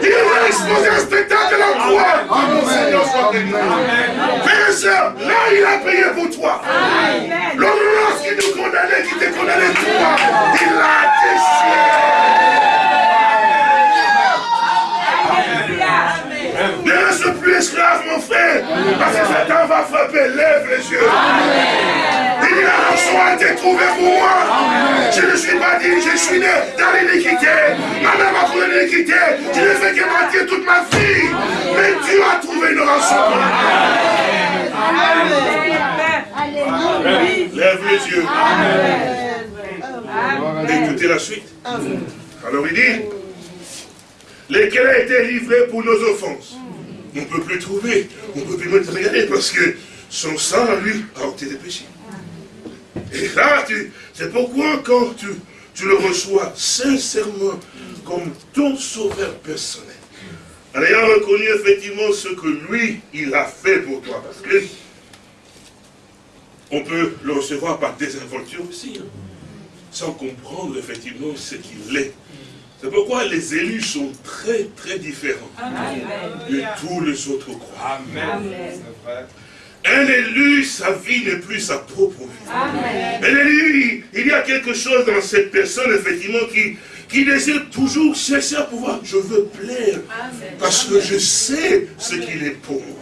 Il a exposé un spectacle à la croix. Mon Seigneur soit béni. Et là, il a payé pour toi. L'homme lorsqu'il nous condamnait, qui te condamnait toi, il a déchiré. Plus esclave, mon frère. Parce que Satan va frapper. Lève les yeux. Il dit la rançon a été trouvée pour moi. Je ne suis pas dit, je suis né dans l'iniquité. Ma mère m'a trouvé l'iniquité. Je ne fais que mentir toute ma vie. Mais Dieu a trouvé une rançon pour Lève les yeux. Écoutez la suite. Alors il dit, lesquels a été livré pour nos offenses. On ne peut plus trouver, on ne peut plus même regarder parce que son sang, lui, a ôté des péchés. Et là, c'est pourquoi quand tu, le reçois sincèrement comme ton sauveur personnel, en ayant reconnu effectivement ce que lui, il a fait pour toi, parce que on peut le recevoir par désinvolture aussi, hein, sans comprendre effectivement ce qu'il est c'est pourquoi les élus sont très très différents de tous les autres croix. Amen. Un élu, sa vie n'est plus sa propre vie. Un élu, il y a quelque chose dans cette personne, effectivement, qui, qui désire toujours chercher à pouvoir, je veux plaire, parce que je sais ce qu'il est pour moi.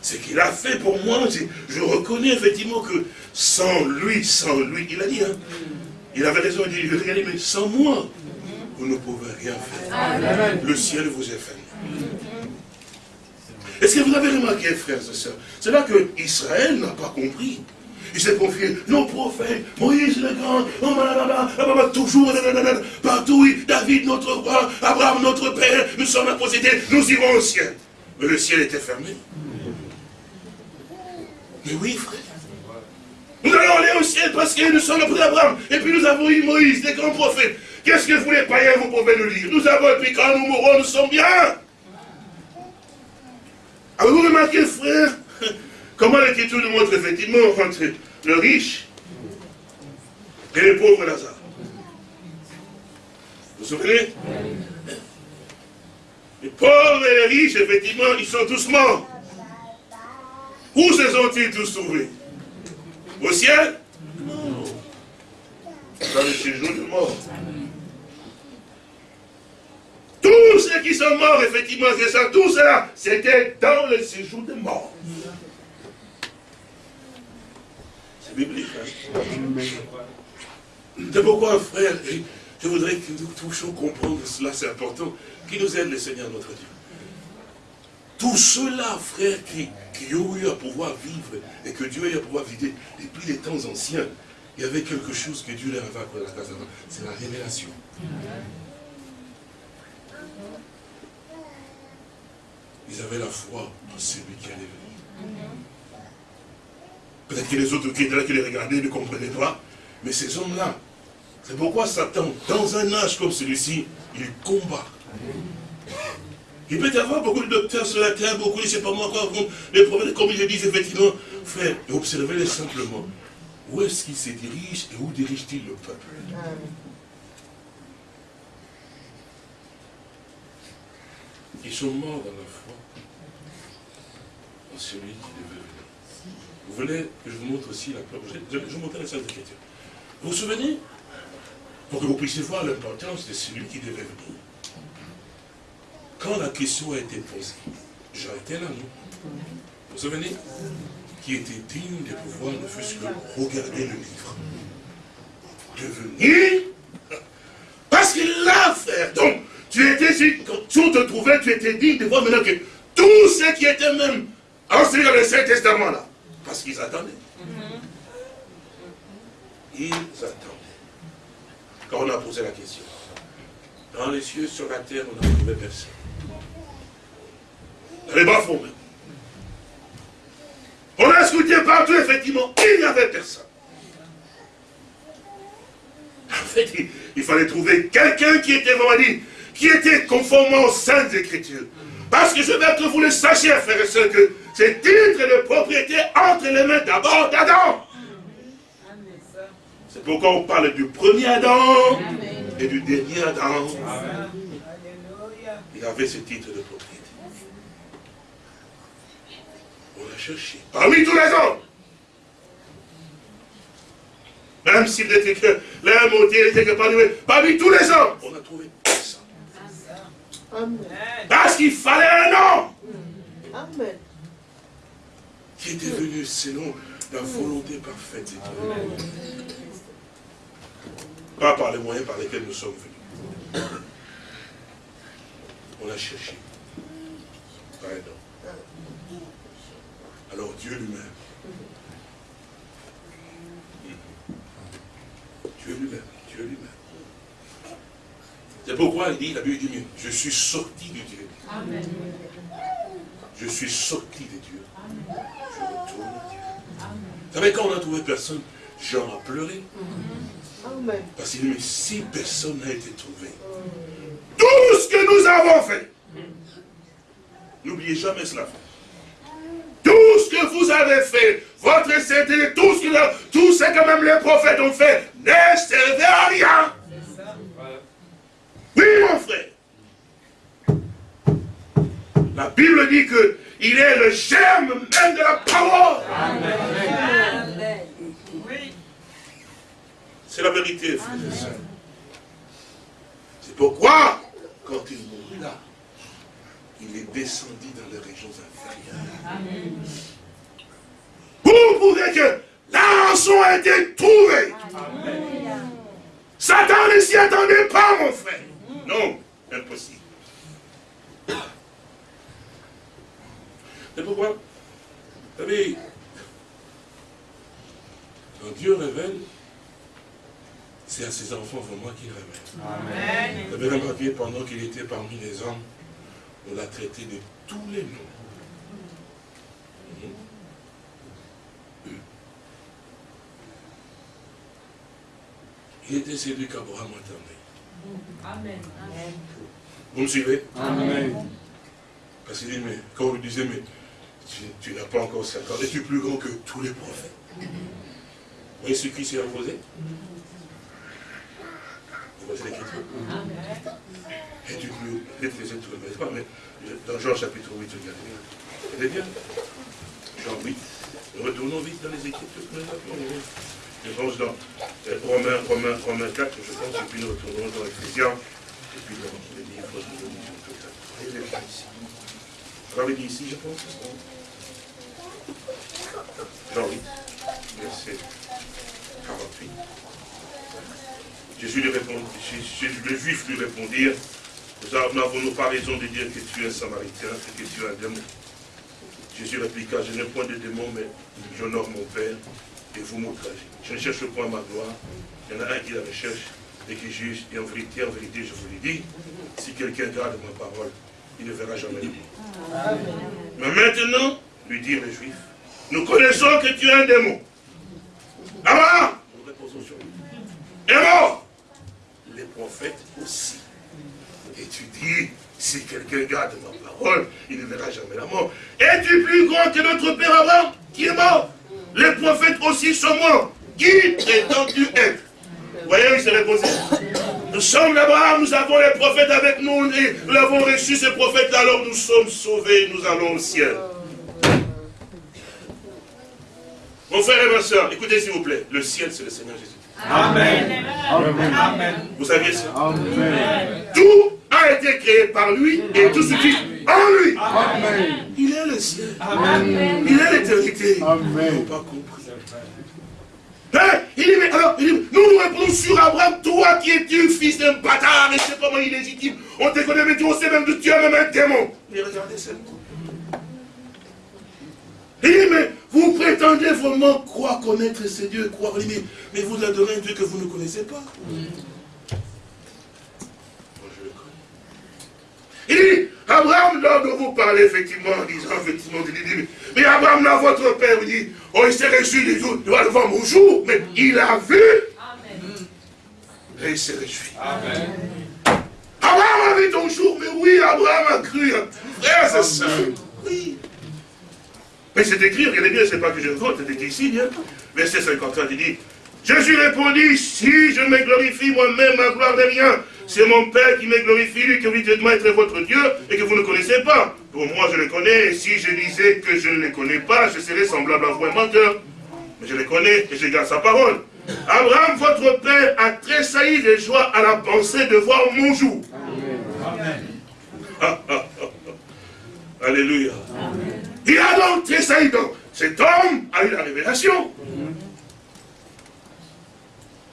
Ce qu'il a fait pour moi, je, reconnais effectivement que sans lui, sans lui, il a dit, hein, il avait raison, il dit, regardez, mais sans moi, vous ne pouvez rien faire. Le ciel vous est fait. Est-ce que vous avez remarqué, frères et sœurs C'est là que Israël n'a pas compris. Il s'est confié, nos prophètes, Moïse le grand, oh, toujours, partout, David notre roi, Abraham notre père, nous sommes à posséder, nous irons au ciel. Mais le ciel était fermé. Mais oui, frère. Nous allons aller au ciel parce que nous sommes le d'Abraham. Et puis nous avons eu Moïse, des grands prophètes. Qu'est-ce que vous les païens, vous pouvez nous dire? Nous avons, et puis quand nous mourrons, nous sommes bien. Avez-vous remarqué, frère, comment l'Écriture nous montre effectivement entre le riche et le pauvre Lazare Vous vous souvenez? Les pauvres et les riches, effectivement, ils sont tous morts. Où se sont-ils tous trouvés? Au ciel Non. Dans le séjour de mort. Tous ceux qui sont morts, effectivement, c'est ça, tout cela, c'était dans le séjour de mort. C'est biblique. Hein? C'est pourquoi, frère, je voudrais que nous touchions comprendre cela, c'est important, qui nous aide le Seigneur notre Dieu. Tout cela, frère, qui, qui ont eu à pouvoir vivre et que Dieu a eu à pouvoir vider depuis les temps anciens, il y avait quelque chose que Dieu leur avait accordé à la c'est la révélation. Ils avaient la foi en celui qui allait venir. Peut-être que les autres qui étaient là, qui les regardaient, ne comprenaient pas. Mais ces hommes-là, c'est pourquoi Satan, dans un âge comme celui-ci, il combat. Il peut y avoir beaucoup de docteurs sur la terre, beaucoup, je ne sais pas moi encore, les prophètes, comme le disent effectivement, frère, observez-les simplement. Où est-ce qu'ils se dirigent et où dirige-t-il le peuple? Ils sont morts dans la foi en celui qui devait venir. Vous voulez que je vous montre aussi la preuve? Je vais vous montrer la salle d'écriture. Vous vous souvenez? Pour que vous puissiez voir l'importance de celui qui devait venir. Quand la question a été posée, était là, non Vous vous souvenez Qui était digne de pouvoir ne fût-ce que regarder le livre. De venir Parce qu'il l'a fait. Donc, tu étais, quand tu te trouvais, tu étais digne de voir maintenant que tous ceux qui étaient même inscrits dans le Saint-Testament là, parce qu'ils attendaient. Ils attendaient. Quand on a posé la question, dans les cieux, sur la terre, on n'a trouvé personne. Les bas-fonds même. On a scruté partout, effectivement, il n'y avait personne. En fait, il, fallait trouver quelqu'un qui était vraiment dit, qui était conformément aux Saintes Écritures. Parce que je veux que vous le sachiez, frères et sœurs, que c'est titre de propriété entre les mains d'abord d'Adam. C'est pourquoi on parle du premier Adam et du dernier Adam. Il avait ce titre de propriété. On l'a cherché. Parmi tous les hommes. Même s'il était que l'homme il était que parmi, parmi tous les hommes, on a trouvé parce qu'il fallait un homme. Amen. Qui était venu selon la volonté parfaite Pas par les moyens par lesquels nous sommes venus. On a cherché. Homme. Alors Dieu lui-même. Dieu lui-même. Dieu lui-même. C'est pourquoi il dit, la Bible dit, je suis sorti de Dieu. Amen. Je suis sorti de Dieu. Je retourne à Dieu. Vous savez, quand on a trouvé personne, Jean a pleuré. Parce qu'il dit, mais si personne n'a été trouvé, tout ce que nous avons fait, n'oubliez jamais cela. Vous avez fait, votre sainteté, tout ce que, tout ce que même les prophètes ont fait, ne servait à rien. Oui, mon frère. La Bible dit que il est le germe même de la parole. C'est la vérité, sœurs. C'est pourquoi, quand il mourut là, il est descendu dans les régions inférieures. Vous pouvez que la rançon a été trouvée. Satan ne s'y attendait pas, mon frère. Non, impossible. Et pourquoi Vous savez, quand Dieu révèle, c'est à ses enfants vraiment qu'il révèle. Vous avez remarqué, pendant qu'il était parmi les hommes, on l'a traité de tous les noms. Il était celui qu'Abraham attendait. Amen. Vous me suivez? Amen. Parce qu'il dit, mais quand on lui disait, mais tu, n'as pas encore 50 ans, es-tu plus grand que tous les prophètes? Vous voyez ce qui s'est imposé? Vous voyez l'écriture? Es-tu plus, peut-être pas, mais dans Jean chapitre 8, regardez bien. Regardez bien. Jean 8. Retournons vite dans les Écritures. Je pense dans euh, Romains, Romains, Romains 4, je pense, et puis nous retournons dans Ephésiens, et puis dans les livres de ici. Vous l'avez dit ici, je pense Jean 8, verset 48. Jésus lui répondit, les Juifs lui répondirent, nous n'avons pas raison de dire que tu es un samaritain que tu es un démon? Jésus répliqua, je n'ai point de démon, mais j'honore mon Père et vous m'outragez. Je ne cherche point ma gloire. Il y en a un qui la recherche et qui juge. Et en vérité, en vérité, je vous l'ai dit, si quelqu'un garde ma parole, il ne verra jamais le monde. Mais maintenant, lui dirent les Juifs, nous connaissons que tu es un démon. Ah Nous reposons sur lui. Et mort Les prophètes aussi. Et tu dis, si quelqu'un garde ma parole, il ne verra jamais la mort. Es-tu plus grand que notre Père Abraham, qui est mort? Les prophètes aussi sont morts. Qui prétends-tu être Vous voyez, il s'est réposé. Nous sommes d'Abraham, nous avons les prophètes avec nous, et nous avons reçu ces prophètes, alors nous sommes sauvés, nous allons au ciel. Mon frère et ma soeur, écoutez s'il vous plaît, le ciel c'est le Seigneur Jésus. Amen. Amen. Vous saviez ça Amen. Tout a été créé par lui et tout ce qui en lui. Amen. Il est le ciel. Amen. Il est l'éternité. Amen. pas compris. Hein? Il dit, mais alors, il dit, nous nous répondons sur Abraham, toi qui es-tu fils d'un bâtard, et je sais pas comment illégitime, on te connaît, mais tu sais même que tu es même un démon. Mais regardez seulement. Il dit, mais vous prétendez vraiment croire connaître ce Dieu, croire lui, mais vous adorez un Dieu que vous ne connaissez pas. Moi, je le connais. Il dit, Abraham, là dont vous parlez, effectivement, en disant, effectivement, il dit, mais Abraham, là, votre père, il dit, oh, il s'est réjoui du jour, devant mon jour, mais il a vu. Amen. Et il s'est réjoui. Amen. Abraham a vu ton jour, mais oui, Abraham a cru. Frère, c'est ça. Oui. Mais c'est écrit, regardez bien, c'est pas que je vote, c'est écrit ici, bien. Verset 53, il dit, Jésus répondit, si je me glorifie moi-même, ma gloire n'est rien. C'est mon Père qui me glorifie, lui qui de être votre Dieu et que vous ne connaissez pas. Pour moi, je le connais, et si je disais que je ne le connais pas, je serais semblable à vous un menteur. Mais je le connais et je garde sa parole. Abraham, votre Père, a tressailli de joie à la pensée de voir mon jour. Amen. Alléluia. Amen. Il a donc tressailli. Donc, cet homme a eu la révélation.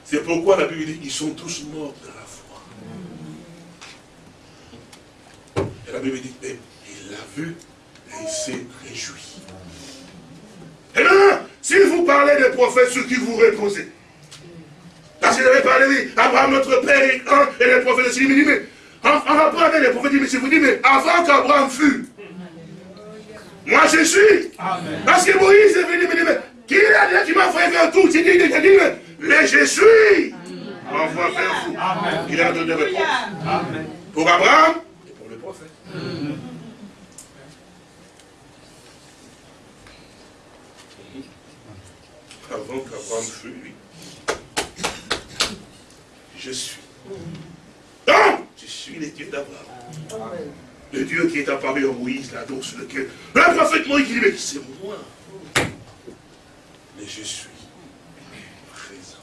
C'est pourquoi la Bible dit qu'ils sont tous morts dans la foi. Et la Bible dit, mais il l'a vu et il s'est réjoui. Et là, si vous parlez des prophètes sur qui vous reposez, parce vous avez parlé, oui, Abraham, notre père, et, et les prophètes aussi, il me dit, mais en, rapport avec les prophètes, il me dit, mais avant qu'Abraham fût, moi je suis. Parce que Moïse est venu me dire, mais qui est dit, qui m'a fait faire tout J'ai dit, il dit, mais je suis. Envoie faire vous. Il a donné réponse. Amen. Pour Abraham et pour le prophète. Avant qu'Abraham fût, lui, je suis. Donc, je suis les dieux d'Abraham. le Dieu qui est apparu à Moïse, là, donc sur lequel, le prophète Moïse dit, mais c'est moi. Mais je suis présent.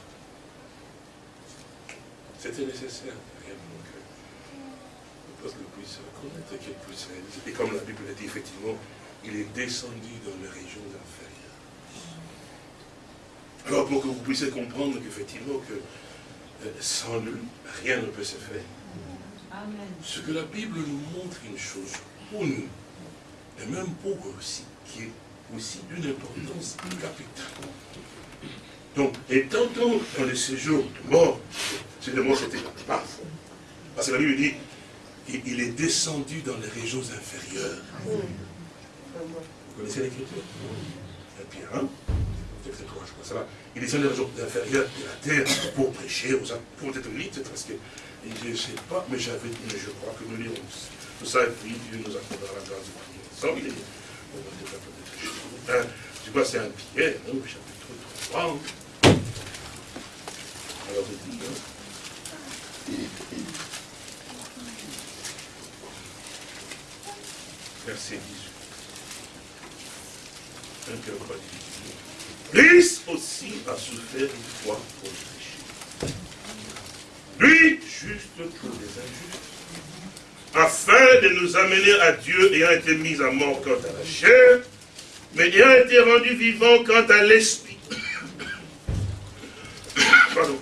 C'était nécessaire, réellement, que le peuple puisse reconnaître qu'il puisse réaliser. Et comme la Bible l'a dit, effectivement, il est descendu dans les régions inférieures. Alors pour que vous puissiez comprendre qu'effectivement, que euh, sans lui, rien ne peut se faire. Ce que la Bible nous montre une chose pour nous, et même pour eux aussi, qui est aussi d'une importance capitale. Donc, étant dans le séjour de mort, c'est de mort, c'était pas Parce que la Bible dit, il est descendu dans les régions inférieures. Vous connaissez l'écriture? Et puis, hein Texte 3, je crois, ça va. Il descend dans les régions inférieures de la terre pour prêcher, aux pour être vite, parce que je ne sais pas, mais je crois que nous lirons tout ça, et puis Dieu nous accordera la grâce de prier ensemble. C'est un Pierre, hein, chapitre 3. Hein. Alors, je dis, hein. Verset 18. Un cœur pas Christ aussi a souffert une fois pour le lui, juste pour les injustes, afin de nous amener à Dieu ayant été mis à mort quant à la chair, mais ayant été rendu vivant quant à l'esprit. Pardon.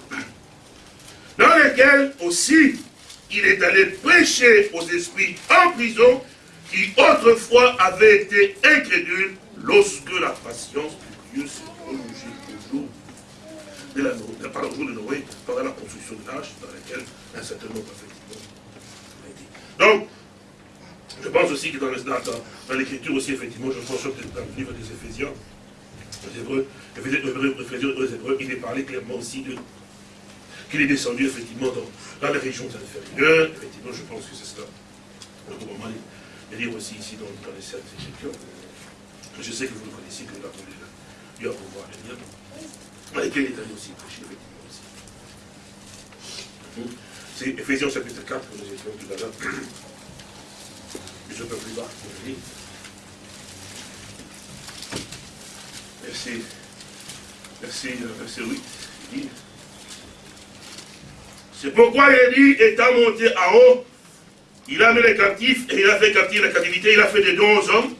Dans lequel aussi il est allé prêcher aux esprits en prison qui autrefois avaient été incrédules lorsque la patience de Dieu toujours de Noé, pendant la construction de dans laquelle un certain nombre, Donc, je pense aussi que dans, l'écriture aussi, effectivement, je pense que dans le livre des Éphésiens, les Hébreux, il est parlé clairement aussi de qu'il est descendu effectivement dans, les régions inférieures. Effectivement, je pense que c'est cela. Le moment de lire aussi ici dans, les Saintes Écritures. Je sais que vous le connaissez, que nous dû pouvoir lesquels il est allé aussi prêcher, effectivement aussi. C'est Ephésiens chapitre 4 que nous étions tout à l'heure. Je peux plus bas, je lis. Merci. Merci, verset 8. C'est pourquoi dit, étant monté en haut, il a mis les captifs et il a fait captif la captivité, il a fait des dons aux hommes.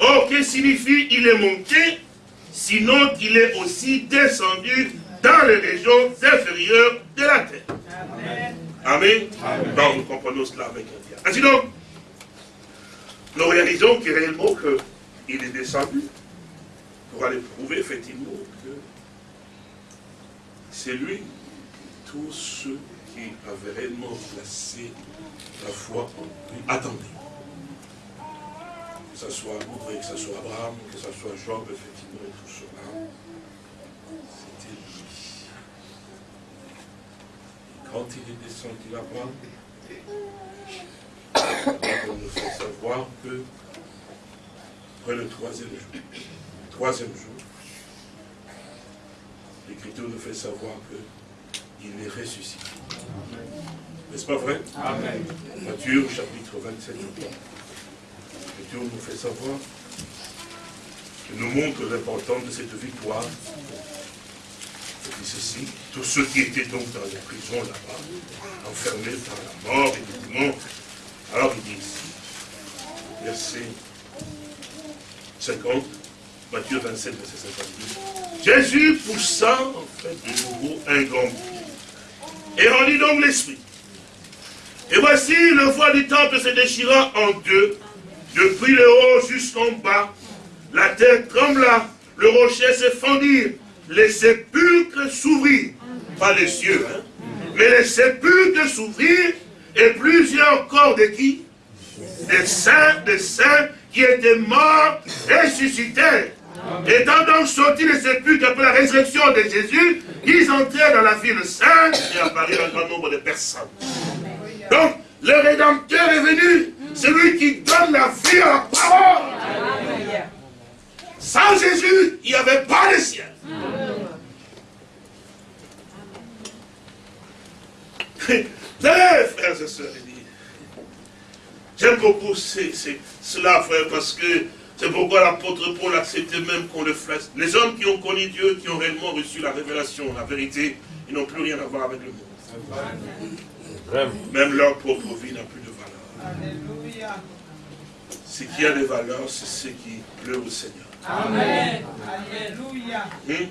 Or, que signifie il est monté sinon qu'il est aussi descendu dans les régions inférieures de la terre. Amen. Amen. Donc, nous comprenons cela avec un. Ainsi donc, nous réalisons que réellement qu'il est descendu pour aller prouver effectivement que c'est lui, tous ceux qui avaient réellement placé la foi en lui, attendaient ce soit que ce soit Abraham, que ce soit Job, effectivement, et tout cela, c'était lui. Et quand il est descendu là-bas, on nous fait savoir que, après le troisième jour, troisième jour, l'Écriture nous fait savoir qu'il est ressuscité. N'est-ce pas vrai? Amen. Matthieu chapitre 27. Nous fait savoir, nous montre l'importance de cette victoire. Dit ceci, tous ceux qui étaient donc dans les prisons là-bas, enfermés par la mort et démons, alors il dit ici, verset 50, Matthieu 27, verset 52, Jésus poussa en fait de nouveau un grand cri et rendit donc l'esprit. Et voici le voile du temple se déchira en deux, depuis le haut jusqu'en bas, la terre trembla, le rocher se fendit, les sépulcres s'ouvrirent. Pas les cieux, hein, mais les sépulcres s'ouvrirent, et plusieurs corps de qui? Des saints, des saints qui étaient morts, ressuscitèrent. Étant donc sortis des sépulcres après la résurrection de Jésus, ils entrèrent dans la ville sainte et apparurent un grand nombre de personnes. Donc, le Rédempteur est venu celui qui donne la vie à la parole. Sans Jésus, il n'y avait pas de ciel. frères et sœurs, J'aime beaucoup cela, frère, parce que c'est pourquoi l'apôtre Paul acceptait même qu'on le fasse. Les hommes qui ont connu Dieu, qui ont réellement reçu la révélation, la vérité, ils n'ont plus rien à voir avec le monde. Même leur propre vie n'a plus. Alléluia. Ce qui a des valeurs, c'est ce qui pleut au Seigneur. Amen. Alléluia. Hmm?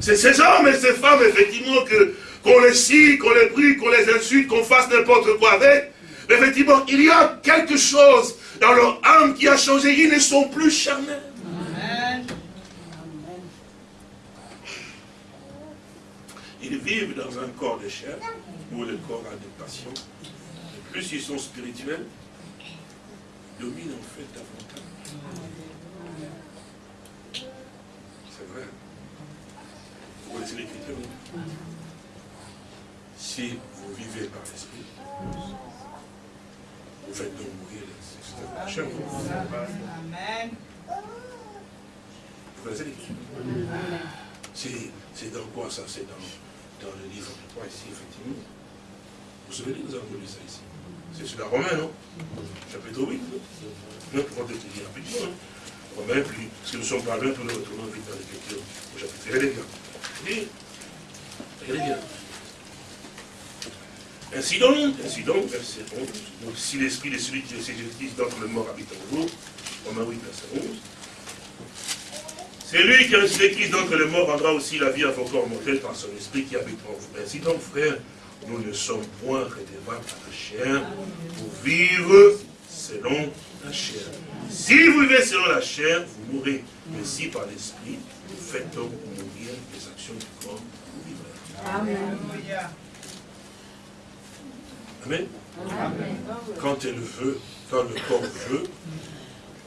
C'est ces hommes et ces femmes, effectivement, que qu'on les scie, qu'on les brille, qu'on les insulte, qu'on fasse n'importe quoi avec. Mais effectivement, il y a quelque chose dans leur âme qui a changé. Ils ne sont plus charnels. Amen. Ils vivent dans un corps de chair, où le corps a des passions. Plus ils sont spirituels, dominent en fait davantage. C'est vrai. Vous connaissez l'écriture Si vous vivez par l'esprit, vous faites donc mourir la chair. Amen. Vous connaissez l'écriture? C'est dans quoi ça? C'est dans, dans, le livre de quoi ici, effectivement. Vous savez, nous avons lu ça ici. C'est sur la Romaine, non Chapitre 8. Non, pour te dire rapidement. Romain, puis, que nous sommes parlés, puis nous retournons vite dans l'écriture au chapitre. Regardez bien. Regardez bien. Ainsi donc, ainsi donc, verset 11, donc si l'esprit de celui qui est Jésus-Christ d'entre les morts habite en vous, Romain 8, verset 11, c'est lui qui a ressuscité Christ d'entre les morts rendra aussi la vie à vos corps mortels par son esprit qui habite en vous. Ainsi donc, frère, nous ne sommes point redevables à la chair pour vivre selon la chair. Si vous vivez selon la chair, vous mourrez. Mais si par l'esprit, vous faites donc mourir les actions du corps, vous vivrez. Amen. Amen. Quand elle veut, quand le corps veut,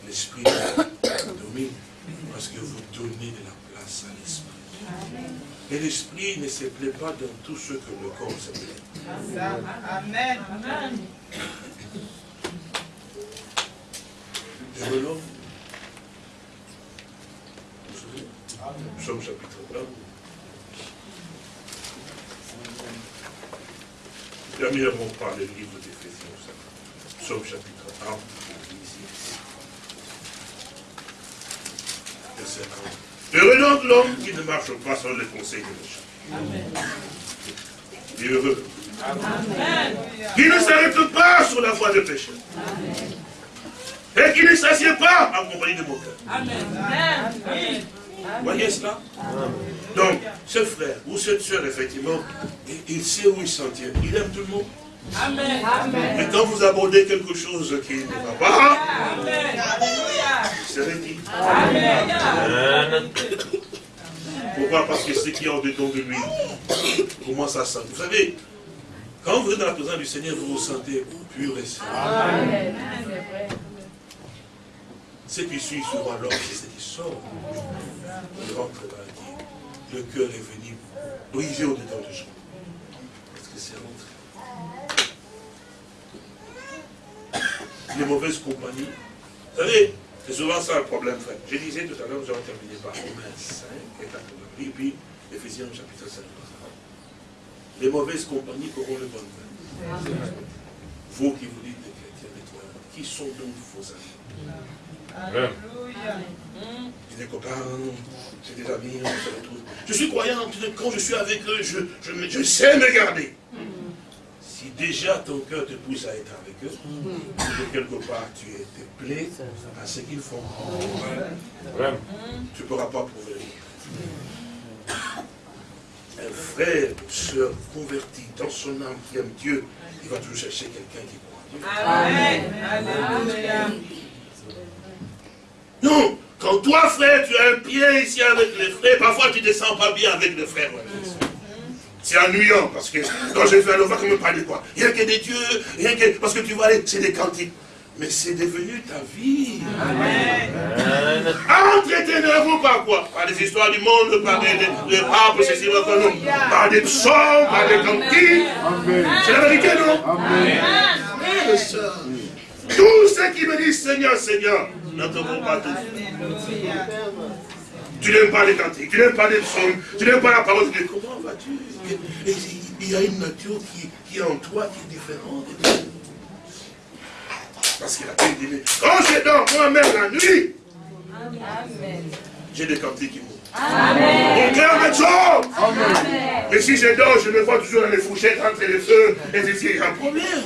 l'esprit domine. Parce que vous donnez de la place à l'esprit. Et l'esprit ne se plaît pas dans tout ce que le corps se plaît. Amen. Amen. Savez Psaume chapitre 1. Premièrement par le livre d'Éphésiens. Psaume chapitre 1. Verset 1. Heureux donc l'homme qui ne marche pas sur le conseil de méchants. Et heureux. Amen. Qui ne s'arrête pas sur la voie de péché. Et qui ne s'assied pas en compagnie de mon cœur. Amen. Vous voyez cela? Donc, ce frère ou cette soeur, effectivement, il sait où il s'en tient. Il aime tout le monde. Amen. Mais quand vous abordez quelque chose qui ne va pas, Amen. Serez dit. Amen. Pourquoi? Parce que ce qui est en dedans de lui comment ça sent. Vous savez, quand vous êtes dans la présence du Seigneur, vous vous sentez pur et saint. Amen. Ce qui suit souvent l'homme, c'est ce qui sort. Il rentre dans la vie. Le cœur est venu briser au-dedans de soi. Parce que c'est rentré. les mauvaises compagnies. Vous savez, c'est souvent ça le problème, frère. Je disais tout à l'heure, nous allons terminer par Romains 5 et 4, et puis Ephésiens chapitre 5. Les mauvaises compagnies auront le bon vin. Vous qui vous dites des chrétiens, des toi, qui sont donc vos amis? Alléluia. Des copains, c'est des amis, on se retrouve. Je suis croyant, quand je suis avec eux, je, je, je sais me garder. Déjà ton cœur te pousse à être avec eux, que quelque part tu es plaît à ce qu'ils font. Tu ne pourras pas prouver. Un frère, une soeur converti dans son âme qui aime Dieu, il va toujours chercher quelqu'un qui croit Amen. Amen. Non, quand toi, frère, tu as un pied ici avec les frères, parfois tu ne te sens pas bien avec les frères. C'est ennuyant parce que quand je fais un va me parler quoi Rien que des dieux, rien que. Parce que tu vois, c'est des cantiques. Mais c'est devenu ta vie. Amen. Entretenez-vous par quoi Par des histoires du monde, par des, des, des papes, ceci, par des psaumes, par des cantiques. C'est la vérité, non? Amen. Tous ceux qui me disent Seigneur, Seigneur, n'entendront pas tous. Tu n'aimes pas les cantiques, tu n'aimes pas les psaumes, tu n'aimes pas la parole de Dieu. Comment vas-tu? Il y a une nature qui, est en toi qui est différente. Parce qu'il a dit, quand je dors moi-même la nuit, j'ai des cantiques qui montent. Mon cœur me Mais si je dors, je me vois toujours dans les fourchettes entre les feux. Et c'est il y a un problème.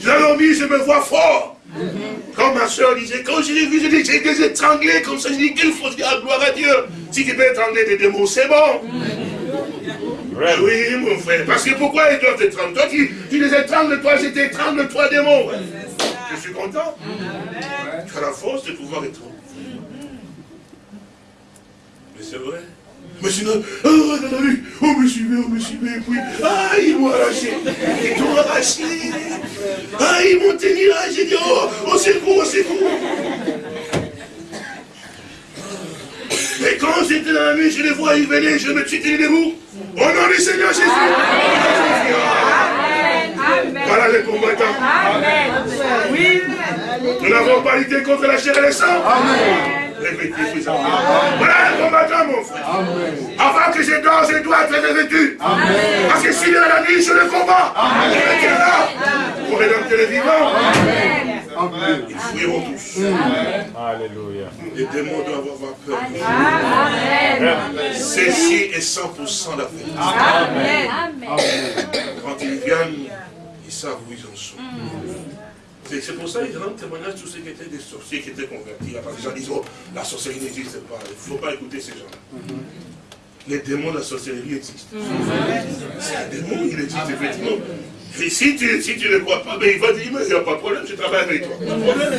J'ai dormi, je me vois fort. Quand ma soeur disait, quand je l'ai vu, j'ai dit, j'ai des étranglés comme ça. J'ai dit, qu'il faut dire, gloire à Dieu. Si tu peux étrangler des démons, c'est bon. Oui, mon frère. Parce que pourquoi ils doivent t'étrangler? Toi, tu, tu les étrangles, toi, je t'étrangle, toi, démon. Je suis content. Tu as la force de pouvoir étrangler. Mais c'est vrai. Mais sinon, oh, on me suivait, on me suivait, puis, ah, ils m'ont arraché, ils t'ont arraché, ah, ils m'ont tenu là, j'ai dit, oh, au secours, au secours. Et quand j'étais dans la nuit, je les vois, ils venaient, je me suis tenu debout. Au nom du Seigneur Jésus. Amen. Voilà les combattants. Amen. Oui. Nous n'avons pas lutté contre la chair et le sang. Amen. Voilà le combattant, mon frère. Avant que je dors, je dois être revêtu. Parce que s'il est à la nuit, je le combat. Je là pour rédempter les vivants. Amen. Ils fuiront tous. Alléluia. Les démons doivent avoir peur. Amen. Ceci est 100% la vérité. Amen. Quand ils viennent, ils savent où ils en sont. C'est pour ça qu'ils rendent témoignage tous ceux qui étaient des sorciers, qui étaient convertis. Les gens disent, oh, la sorcellerie n'existe pas. Il ne faut pas écouter ces gens-là. Mhm. Les démons de la sorcellerie existent. C'est un démon, il existe effectivement. Et si tu, si tu ne crois pas, ben il va dire, mais il n'y a pas de problème, je travaille avec toi. Pas de problème.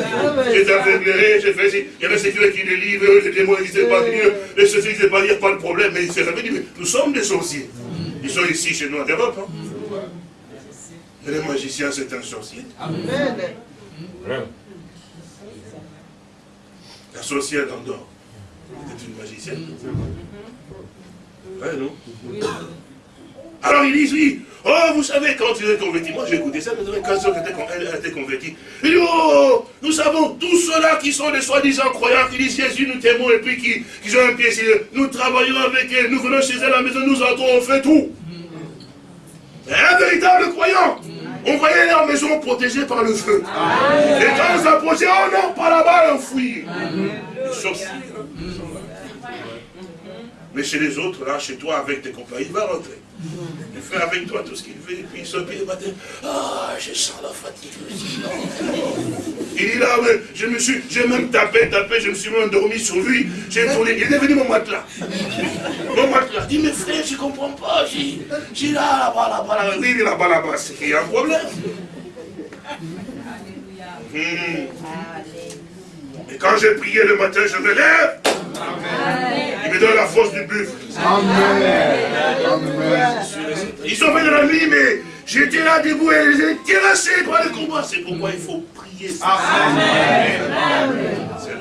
Je t'aveuglerai, je fais Il y a des sécurité qui délivrent, les démons n'existent pas, les sorciers n'existent pas, il n'y a pas de problème. Mais il s'est réveillé, mais nous sommes des sorciers. Ils sont ici chez nous en Europe. Hein. Et le magicien, c'est un sorcier. Amen. La sorcière d'Andorre était une magicienne. Ouais, non? Alors ils disent, oui, oh, vous savez, quand tu es converti, moi j'ai écouté ça, mais quand elle a été convertie, il dit, oh, nous savons tous ceux-là qui sont des soi-disant croyants, qui disent Jésus, nous t'aimons, et puis qui, qui ont un pied nous travaillons avec elle, nous venons chez elle à la maison, nous entrons, on fait tout. Un véritable croyant. On voyait leur maison protégée par le feu. Et quand on s'approchait, oh non, pas là-bas, enfoui. Mais chez les autres, là, chez toi, avec tes compagnons, il va rentrer. Il fait avec toi tout ce qu'il veut, et puis il se le matin. Ah, je sens la fatigue aussi. Il dit là, je me suis, j'ai même tapé, tapé, je me suis même endormi sur lui. J'ai tourné, il est devenu mon matelas. Mon matelas. Il dit, mais frère, je ne comprends pas. J'ai là, là-bas, là-bas, là-bas. Il est là-bas, là-bas. C'est qu'il y a un problème. Hmm. Et quand j'ai prié le matin, je me lève. Il me donne la force du buffle. Amen. Ils sont venus dans la nuit, mais j'étais là debout et ils étaient terrassés par le combat. C'est pourquoi il faut prier. C'est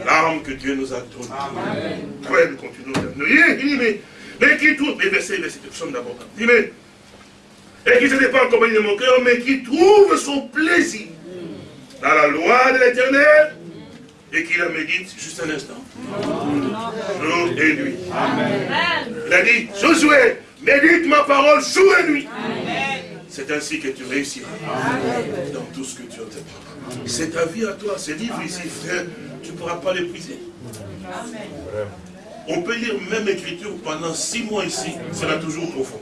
l'arme que Dieu nous a donnée. Amen. nous continuons Il dit, mais, mais qui trouve, mais verset, verset, psaume d'abord. Il dit, mais, et qui ne pas en compagnie de mon cœur, mais qui trouve son plaisir dans la loi de l'éternel et qui la médite juste un instant. Jour et nuit. Amen. Il a dit, Josué, médite ma parole jour et nuit. C'est ainsi que tu réussiras dans tout ce que tu entreprends. C'est ta vie à toi, c'est livre ici, frère, tu ne pourras pas l'épuiser. On peut lire même écriture pendant six mois ici, sera toujours profond.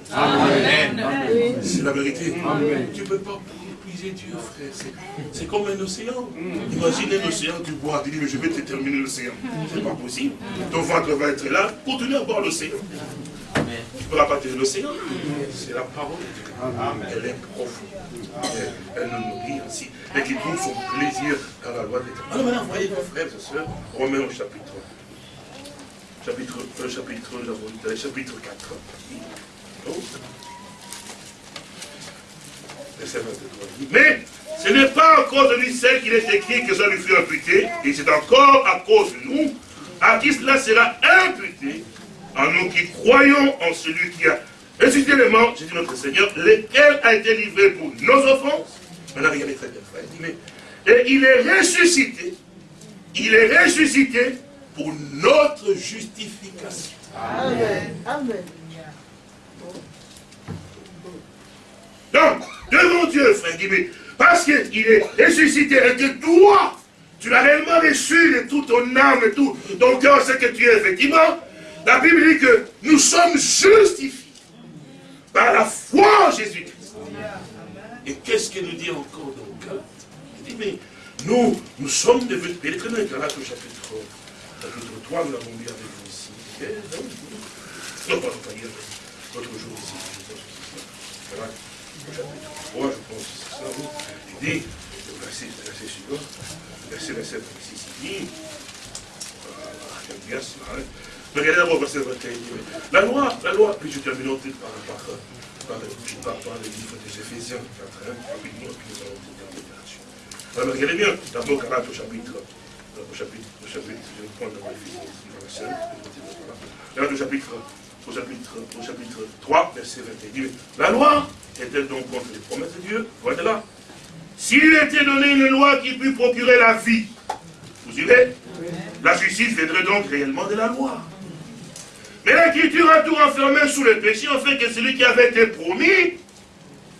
C'est la vérité. Tu ne peux pas Dieu, frère. C'est comme un océan. Imaginez un océan, tu bois, tu dis, mais je vais te terminer l'océan. C'est pas possible. Ton ventre va être là pour tenir à boire l'océan. Tu ne pourras pas tenir l'océan. C'est la parole de Dieu. Elle est profonde. Elle, nous nourrit ainsi. Et qui trouve son plaisir dans la loi de l'éternel. Alors maintenant, voyez, mes frères et sœurs, Romains au chapitre. Chapitre, euh, chapitre, chapitre 4. Oh. Mais ce n'est pas à cause de lui seul qu'il est écrit que ça lui fut imputé, et c'est encore à cause de nous, à qui cela sera imputé, à nous qui croyons en celui qui a ressuscité les morts, Jésus notre Seigneur, lequel a été livré pour nos offenses. Maintenant, regardez très bien, frère. Et il est ressuscité, il est ressuscité pour notre justification. Amen. Amen. Donc, devant Dieu, frère Guimé. parce qu'il est ressuscité et que toi, tu l'as réellement reçu de toute ton âme et tout ton cœur, ce que tu es effectivement, la Bible dit que nous sommes justifiés par la foi en Jésus-Christ. Et qu'est-ce que nous dit encore dans Il dit, mais nous, nous sommes devenus, très bien Galate au chapitre, chapitre 3, nous l'avons lu avec vous ici. Non, pas lire l'autre jour ici. Galate, chapitre 3, je pense, c'est ça. Dit, le verset, le verset suivant, verset 27, ici, bien hein. Regardez d'abord verset 21. La loi, la loi, puis je termine par, par, par, par, par le livre des Éphésiens 4, rapidement, puis nous allons terminer là-dessus. Regardez bien, d'abord au chapitre, au chapitre, au chapitre, je vais prendre au chapitre, au chapitre, au chapitre 3, verset 21. La loi était donc contre les promesses de Dieu, voilà là. S'il était donné une loi qui pût procurer la vie, vous suivez La justice viendrait donc réellement de la loi. Mais l'écriture a tout renfermé sous le péché, en fait que celui qui avait été promis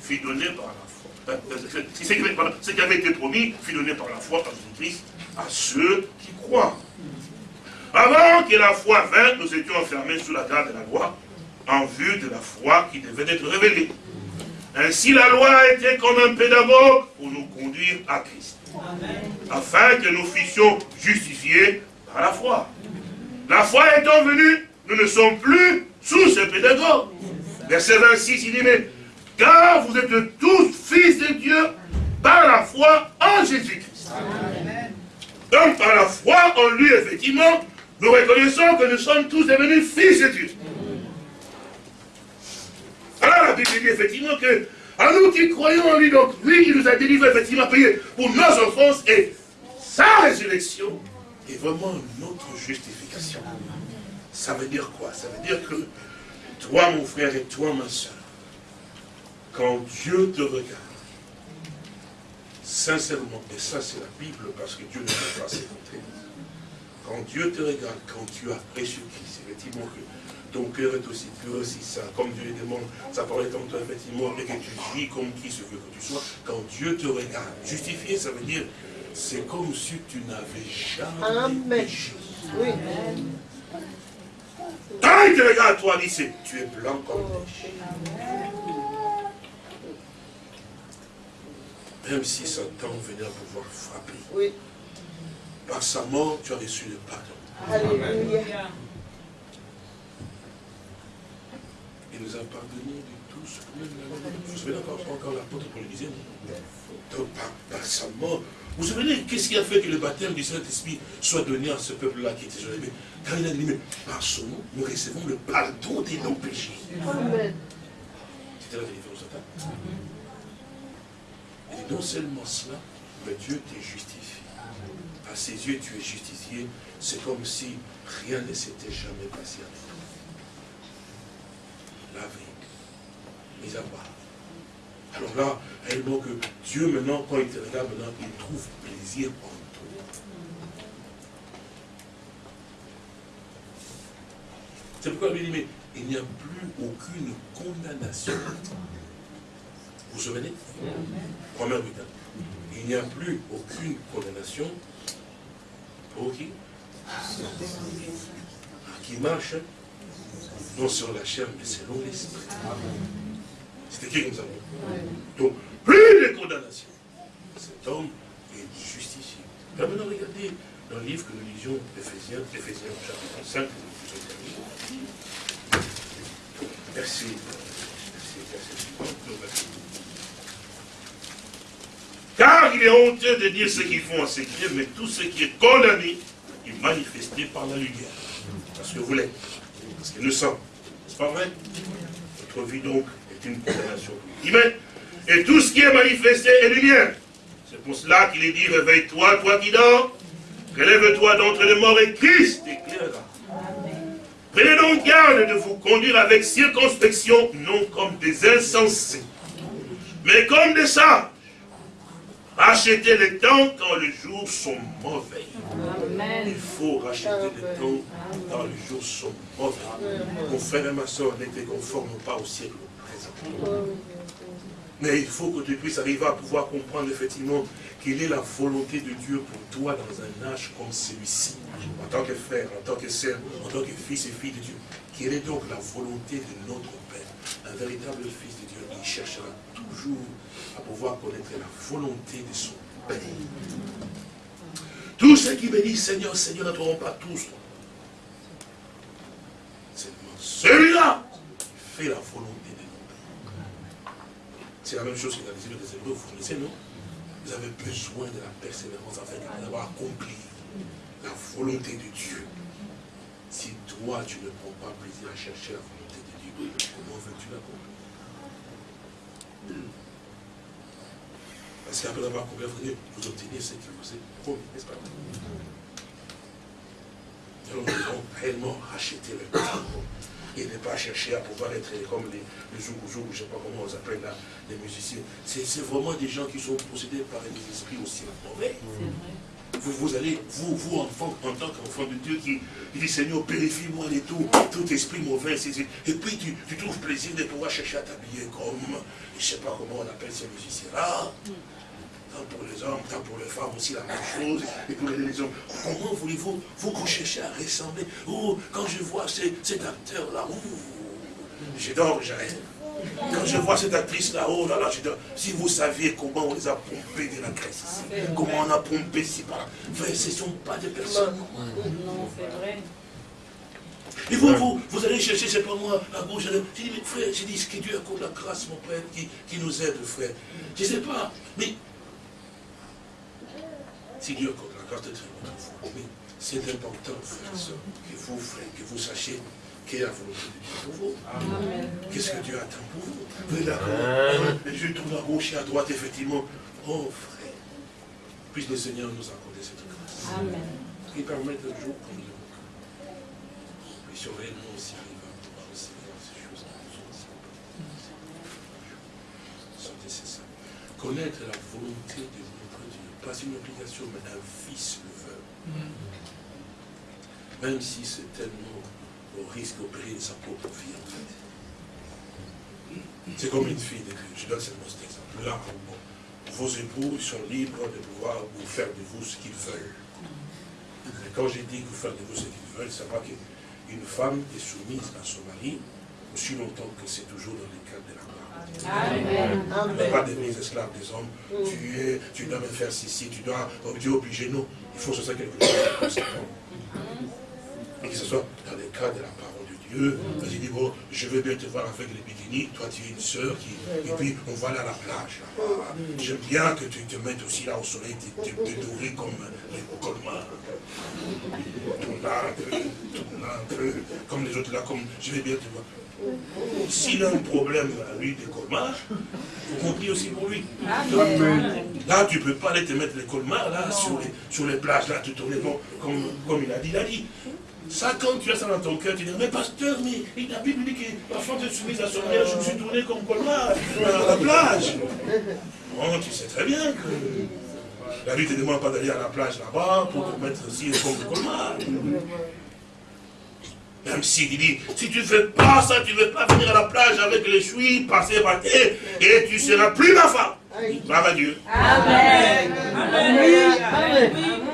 fut donné par la foi. Ce qui avait été promis fut donné par la foi en Jésus-Christ à ceux qui croient. Avant que la foi vînt, nous étions enfermés sous la garde de la loi, en vue de la foi qui devait être révélée. Ainsi la loi était comme un pédagogue pour nous conduire à Christ. Afin que nous fussions justifiés par la foi. La foi étant venue, nous ne sommes plus sous ce pédagogue. Verset 26, il dit, mais car vous êtes tous fils de Dieu par la foi en Jésus-Christ. Donc par la foi en lui, effectivement, nous reconnaissons que nous sommes tous devenus fils de Dieu. Alors la Bible dit effectivement que, à nous qui croyons en lui, donc lui qui nous a délivrés, effectivement, payé pour nos offenses et sa résurrection est vraiment notre justification. Ça veut dire quoi? Ça veut dire que toi, mon frère, et toi, ma soeur, quand Dieu te regarde, sincèrement, et ça c'est la Bible, parce que Dieu ne peut pas s'écouter, quand Dieu te regarde, quand tu as reçu Christ, effectivement que ton cœur est aussi pur, aussi saint, comme Dieu le demande, sa parole est en toi, effectivement, et que tu vis comme qui se veut que tu sois, quand Dieu te regarde, justifié, ça veut dire, c'est comme si tu n'avais jamais péché. Oui. Quand il te regarde, toi, dit, tu es blanc comme neige. Même si Satan venait à pouvoir frapper. Oui. Par sa mort, tu as reçu le pardon. Alléluia. Il nous a pardonné de tout ce que nous avons Vous vous souvenez encore, encore l'apôtre pour le disait Donc, par, par sa mort, vous vous souvenez, qu'est-ce qui a fait que le baptême du Saint-Esprit soit donné à ce peuple-là qui était jeune Quand il a dit, mais par son nom, nous recevons le pardon de nos péchés. C'était la délivrance de Et non seulement cela, mais Dieu t'est justifié. À ses yeux, tu es justifié. C'est comme si rien ne s'était jamais passé avec toi. Lavé, mis à part. Alors là, réellement que Dieu maintenant, quand il te regarde maintenant, il trouve plaisir en toi. C'est pourquoi il dit, mais il n'y a plus aucune condamnation. Vous vous souvenez? Première Il n'y a plus aucune condamnation pour qui? Qui marche non sur la chair, mais selon l'esprit. C'était qui que nous avons Donc, plus de condamnation. Cet homme est justifié. maintenant, regardez dans le livre que nous lisions, Ephésiens, Ephésiens chapitre 5, Merci. Car il est honteux de dire ce qu'ils font en secret, mais tout ce qui est condamné est manifesté par la lumière. Parce que vous l'êtes. Parce que nous sommes. C'est pas vrai? Notre vie donc une condamnation. Et tout ce qui est manifesté est lumière. C'est pour cela qu'il est dit, réveille-toi, toi qui dors, relève-toi d'entre les morts et Christ t'éclairera. Prenez donc garde de vous conduire avec circonspection, non comme des insensés, mais comme des sages. Rachetez les temps quand les jours sont mauvais. Il faut racheter les temps quand les jours sont mauvais. Mon frère et ma soeur n'étaient conformes pas au siècle Mais il faut que tu puisses arriver à pouvoir comprendre effectivement quelle est la volonté de Dieu pour toi dans un âge comme celui-ci, en tant que frère, en tant que sœur, en tant que fils et fille de Dieu. Quelle est donc la volonté de notre Père Un véritable fils de Dieu, il cherchera toujours à pouvoir connaître la volonté de son Père. Tous ceux qui me disent Seigneur, Seigneur, n'entreront pas tous. Seulement celui-là fait la volonté de notre Père. C'est la même chose que dans les livres des Hébreux, vous connaissez, non? Vous avez besoin de la persévérance afin d'avoir accompli la volonté de Dieu. Si toi, tu ne prends pas plaisir à chercher la volonté de Dieu, comment veux-tu l'accomplir? Parce qu'après avoir accompli la de vous obtenez ce qui vous est promis, n'est-ce pas nous devons réellement racheter le temps et ne pas chercher à pouvoir être comme les, les zougou je ne sais pas comment on les appelle là, les musiciens. C'est vraiment des gens qui sont possédés par un esprit aussi mauvais. Vous, vous allez, vous, vous enfant, en tant qu'enfant de Dieu, qui, dit Seigneur, purifie-moi les tout, tout esprit mauvais. Et puis tu, tu, trouves plaisir de pouvoir chercher à t'habiller comme, je ne sais pas comment on appelle ces musiciens-là. Tant pour les hommes, tant pour les femmes aussi la même chose. Et pour les hommes. Comment voulez-vous, vous, vous cherchez à ressembler Oh, quand je vois cet acteur-là, je dors, j'arrête. Quand je vois cette actrice là-haut, là, là, je dis, si vous saviez comment on les a pompés de la graisse ici, comment on a pompé si par là, ce ne sont pas des personnes. Non, c'est vrai. Et vous, vous, vous allez chercher, c'est pas moi, à gauche, j'ai dit, mais frère, j'ai dit, ce que Dieu accorde la grâce, mon Père, qui, qui nous aide, frère. Je ne sais pas, mais si Dieu accorde la grâce de votre mais c'est important, frère, que vous, frère, que vous sachiez quelle est la volonté de Dieu pour vous. Qu'est-ce que Dieu attend pour vous? Vous êtes d'accord Je tourne à gauche et à droite, effectivement. Oh frère, puisse le Seigneur nous accorder cette grâce. Amen. Qui permette un jour comme le Puis surveiller nous aussi arriver à pouvoir recevoir ces choses qui nous sont nécessaires. Connaître la volonté de Dieu, pas une obligation, mais un fils le veut. Mm. Même si c'est tellement au risque, au péril de sa propre vie, en fait. C'est comme une fille de Dieu. Je donne seulement cet exemple-là. vos époux sont libres de pouvoir vous faire de vous ce qu'ils veulent. Mais quand j'ai dit que vous faire de vous ce qu'ils veulent, c'est pas qu'une femme est soumise à son mari aussi longtemps que c'est toujours dans le cadre de la parole. Mais pas des mises esclaves des hommes. Tu, es, tu dois me faire ceci, tu dois, oh Dieu obligé, non. Il faut que ce soit quelque chose de et que ce soit dans le cas de la parole de Dieu. Dit, bon, je veux bien te voir avec les bikinis, toi tu es une sœur, qui... et puis on va aller à la plage. J'aime bien que tu te mettes aussi là au soleil, te, te, comme les colmars. Tourne là un peu, tourne là un peu, comme les autres là, comme je vais bien te voir. S'il a un problème à lui des colmars, vous compris aussi pour lui. Là, tu ne peux pas aller te mettre les colmars là, sur les, sur les plages, là, te tourner bon, comme, comme il a dit, il a dit. Ça, quand tu as ça dans ton cœur, tu dis, mais pasteur, mais la Bible dit que la femme est soumise à son mère, je me suis tourné comme colmar à la plage. Bon, tu sais très bien que la vie ne te demande pas d'aller à la plage là-bas pour te mettre aussi comme colmar. Même s'il dit, si tu ne fais pas ça, tu ne veux pas venir à la plage avec les chouilles, passer par terre, et tu seras plus ma femme. Bravo Dieu. Amen.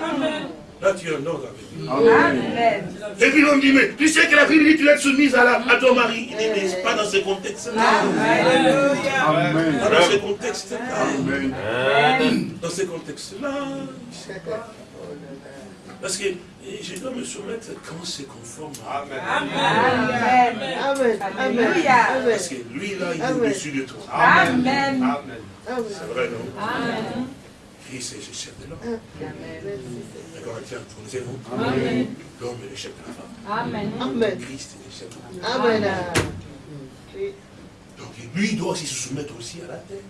Amen. Là, tu es un ordre avec Amen. Et puis l'homme dit, mais tu sais que la Bible dit tu es soumise à, la, à ton mari. Il dit, mais pas dans ce contexte-là. Pas dans ce contexte-là. Dans ce contexte-là. Parce que je dois me soumettre quand c'est conforme à Amen. Amen. Amen. Parce que lui, là, il est au-dessus de toi. Amen. C'est vrai, non? Amen. Christ est le chef de l'homme. Les Corinthiens, connaissez-vous L'homme est le chef de la femme. Amen. Christ est le chef de la femme. Amen. Donc lui doit aussi se soumettre aussi à la tête.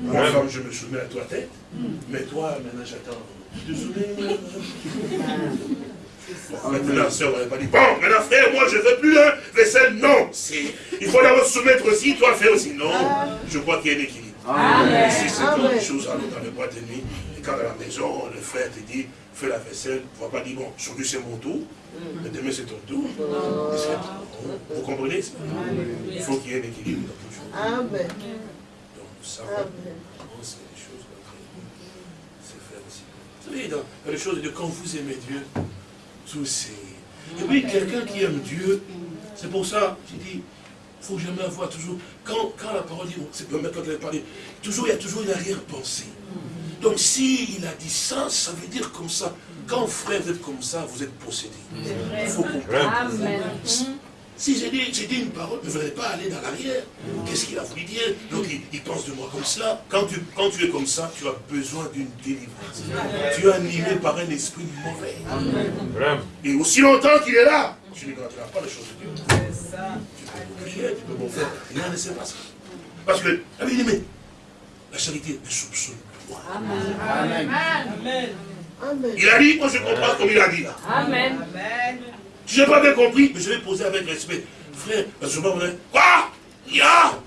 Moi, femme, je me soumets à toi tête, mais toi, maintenant j'attends. Te soumets Maintenant, la soeur n'aurait pas dit, bon, maintenant frère, moi je ne veux plus un vaisselle. Non, il faut d'abord se soumettre aussi, toi faire aussi. Non, je crois qu'il y a un équilibre. Amen. Si c'est quelque chose, alors dans le boîte de nuit, et quand à la maison, le frère te dit, fais la vaisselle, tu ne vas pas dire, bon, aujourd'hui c'est mon tour, mm. mais demain c'est ton tour. Vous comprenez Il faut qu'il y ait un équilibre dans tout. Amen. Donc, savons comment c'est les choses c'est faire aussi. Vous savez, dans, les choses de quand vous aimez Dieu, tout c'est... Et oui, quelqu'un qui aime Dieu, c'est pour ça, j'ai dit, il faut jamais avoir toujours, quand, quand la parole dit, c'est même quand elle a parlé, toujours, il y a toujours une arrière-pensée. Donc s'il a dit ça, ça veut dire comme ça. Quand frère, vous êtes comme ça, vous êtes possédé. Il faut comprendre. Si j'ai dit, dit, une parole, ne voudrais pas aller dans l'arrière. Qu'est-ce qu'il a voulu dire Donc il, pense de moi comme cela. Quand tu, quand tu es comme ça, tu as besoin d'une délivrance. Tu es animé par un esprit mauvais. Et aussi longtemps qu'il est là, tu ne garderas pas les choses de Dieu. Tu peux prier, tu peux m'en faire. Rien ne se passe. Parce que, la vie mais la charité ne soupçonne pas. Amen. Amen. Il a dit, moi je comprends comme il a dit là. Amen. Je n'ai pas bien compris, mais je vais poser avec respect. Frère, parce que je Quoi? Ya?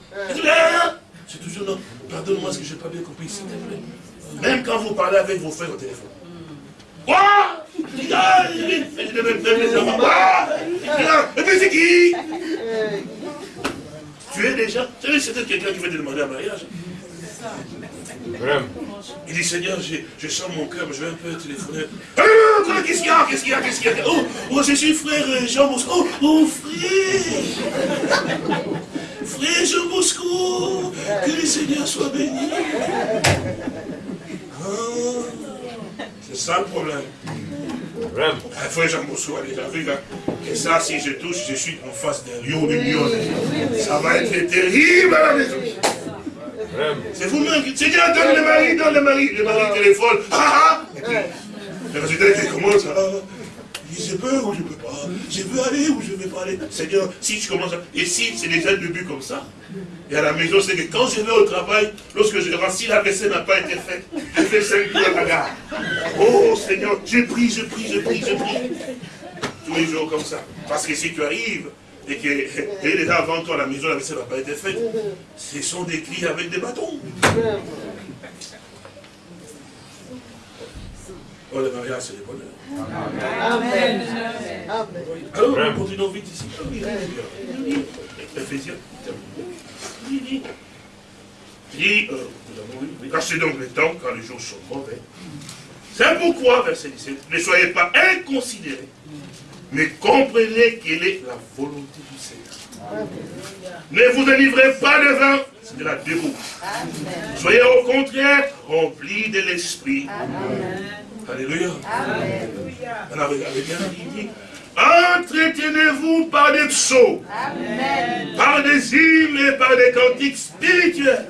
C'est toujours non. Pardonne-moi ce que je n'ai pas bien compris, s'il te plaît. Même quand vous parlez avec vos frères au téléphone. Quoi? Et puis c'est qui? Tu es déjà. Tu sais, c'est quelqu'un qui veut te demander un mariage. Il dit, Seigneur, je, sens mon cœur, je vais un peu téléphoner. Qu'est-ce qu'il y a Qu'est-ce qu'il y a Qu'est-ce qu'il y a? Oh, oh, je suis frère euh, Jean Bosco. Oh, oh, frère Frère Jean Bosco Que le Seigneur soit béni. Ah, c'est ça le problème. Ah, frère Jean Bosco a déjà vu. Hein. Et ça, si je touche, je suis en face d'un lion, d'une lion. Ça va être terrible à la maison. C'est vous-même qui... Seigneur, donne le mari, donne le mari. Le mari téléphone. Ah ah Le résultat qui commence. Ah, je peux ou je peux pas. Je veux aller ou je ne veux pas aller. Seigneur, si je commence à... Et si c'est déjà le début comme ça, et à la maison, c'est que quand je vais au travail, lorsque je rentre, si la vaisselle n'a pas été faite, je fais cinq jours à la gare. Oh Seigneur, je prie, je prie, je prie, je prie. Tous les jours comme ça. Parce que si tu arrives, et qu'il est déjà avant toi, la maison, la vaisselle n'a pas été faite, ce sont des cris avec des bâtons. Oh, le mariage, c'est le bonheur. Amen. Alors, nous continuons vite ici. Ephésiens. Dit, euh, cachez donc le temps quand les jours sont mauvais. C'est pourquoi, verset 17, ne soyez pas inconsidérés mais comprenez quelle est la volonté du Seigneur. Ne vous délivrez pas de vin, c'est de la déroute. Soyez au contraire remplis de l'esprit. Alléluia. Alors, regardez bien, il dit, Entretenez-vous par des psaumes, par des hymnes et par des cantiques spirituels.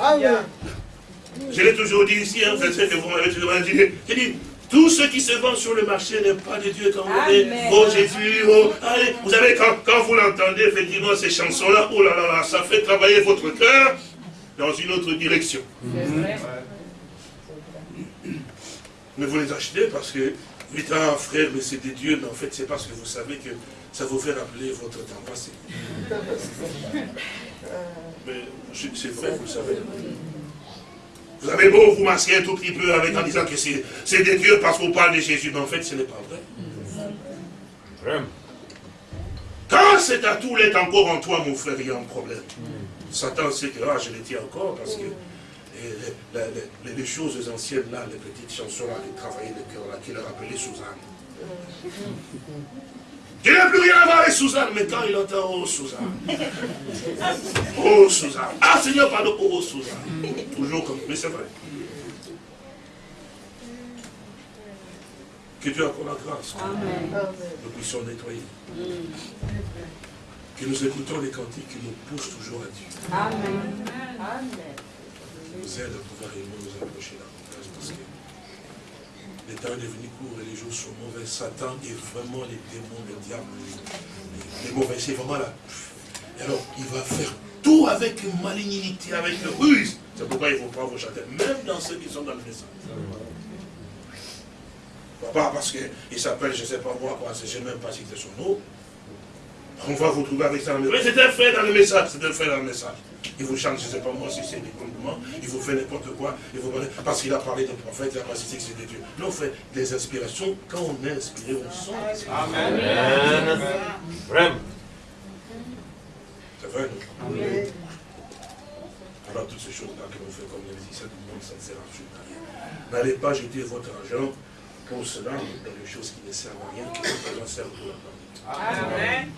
Amen. Je l'ai toujours dit ici, hein, que vous m'avez toujours dit, tout ce qui se vend sur le marché n'est pas de Dieu quand vous dites, oh Jésus, oh, allez. Vous savez, quand, vous l'entendez, effectivement, ces chansons-là, oh là là là, ça fait travailler votre cœur dans une autre direction. Mais vous les achetez parce que, putain, frère, mais c'est des dieux, mais en fait, c'est parce que vous savez que ça vous fait rappeler votre temps passé. mais c'est vrai, vous savez. Vous avez beau vous masquer un tout petit peu avec en disant que c'est des dieux parce qu'on parle de Jésus, mais en fait ce n'est pas vrai. Quand cet atout est encore en toi, mon frère, il y a un problème. Satan sait que ah, je le tiens encore parce que les, choses anciennes là, les petites chansons là, qui travaillaient le cœur là, qui leur appelaient Suzanne. Il n'a plus rien à voir avec Suzanne, mais quand il entend Oh Suzanne, Oh Suzanne, ah Seigneur, pardon, Oh Suzanne, toujours comme, mais c'est vrai. Que Dieu accorde la grâce, que nous puissions nettoyer. Que nous écoutons les cantiques qui nous poussent toujours à Dieu. Amen. Nous aide à pouvoir nous approcher là. Parce que le temps est devenu court et les jours sont mauvais. Satan est vraiment les démons, le diable, les, mauvais, c'est vraiment là. alors, il va faire tout avec malignité, avec ruse. C'est pourquoi il ne faut pas vous même dans ceux qui sont dans le message. Pas parce qu'il s'appelle, je ne sais pas moi, quoi, je ne sais même pas si c'est son nom. On va vous trouver avec ça dans le message. c'est un frère dans le message, c'est un frère dans le message. Il vous chante, je ne sais pas moi si c'est des compliments, il vous fait n'importe quoi, il vous parce qu'il a parlé de prophète, il a pas cité que c'est des dieux. Non, fait des inspirations, quand on est inspiré, on sent. Amen. Amen. Vraiment. C'est vrai, non Voilà toutes ces choses-là que l'on fait comme les musiciens du monde, ça ne sert absolument à rien. N'allez pas jeter votre argent pour cela dans les choses qui ne servent à rien, qui ne servent pour la. Amen.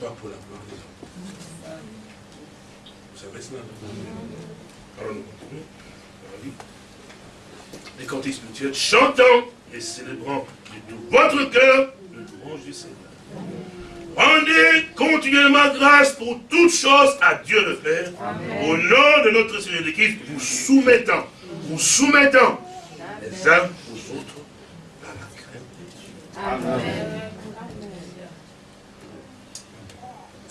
Pas pour la gloire des hommes. Vous savez cela, Alors nous continuons. Les cantiques spirituels, chantons et célébrons de tout votre cœur le louange du Seigneur. Rendez continuellement grâce pour toutes choses à Dieu le Père. Au nom de notre Seigneur de Christ, vous soumettant, vous soumettant les uns aux autres à la crainte de Dieu. Amen.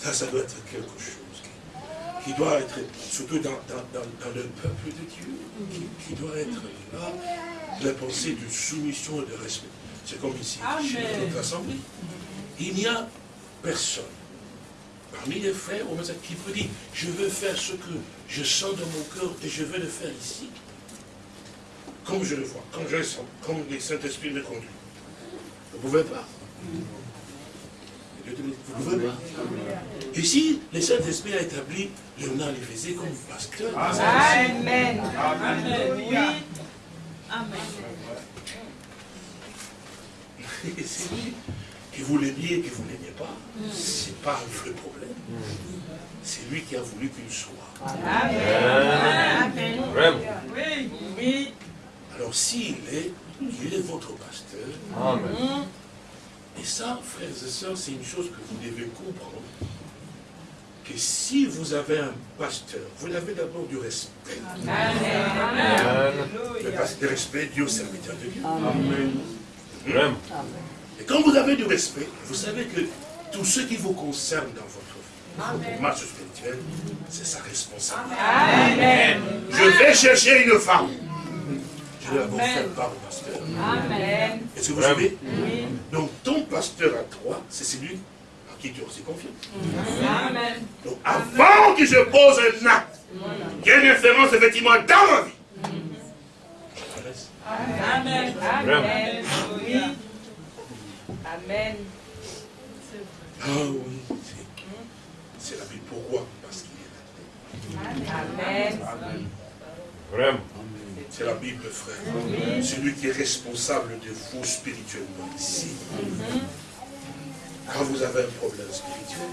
Ça, ça doit être quelque chose qui, doit être, surtout dans, le peuple de Dieu, qui, doit être là, la pensée de soumission et de respect. C'est comme ici, chez notre assemblée. Il n'y a personne parmi les frères qui peut dire, je veux faire ce que je sens dans mon cœur et je veux le faire ici. Comme je le vois, comme je le sens, comme le Saint-Esprit me conduit. Vous ne pouvez pas. Vous ne pouvez pas. Ici, le Saint-Esprit a établi Léonard faisait comme pasteur. Amen. Amen. Oui. Amen. C'est lui que vous l'aimiez et que vous ne l'aimiez pas, ce n'est pas un vrai problème. C'est lui qui a voulu qu'il soit. Amen. Oui. oui. Alors s'il est, il est votre pasteur. Amen. Et ça, frères et sœurs, c'est une chose que vous devez comprendre. Que si vous avez un pasteur, vous avez d'abord du respect. Amen. Le respect Dieu au serviteur de Dieu. Amen. Amen. Et quand vous avez du respect, vous savez que tout ce qui vous concerne dans votre, votre marche spirituelle, c'est sa responsabilité. Amen. Je vais chercher une femme. Je vais avoir fait part. Amen. Est-ce que vous savez oui. Donc ton pasteur à toi, c'est celui à qui tu as aussi confiance. Amen. Donc avant que je pose un acte, il y a une effectivement dans ma vie. Amen. Amen. Oui. Amen. Ah oui, c'est la Bible. Pourquoi? Parce qu'il est là. Amen. Amen. Vraiment. C'est la Bible, frère. Celui qui est responsable de vous spirituellement ici. Quand vous avez un problème spirituel,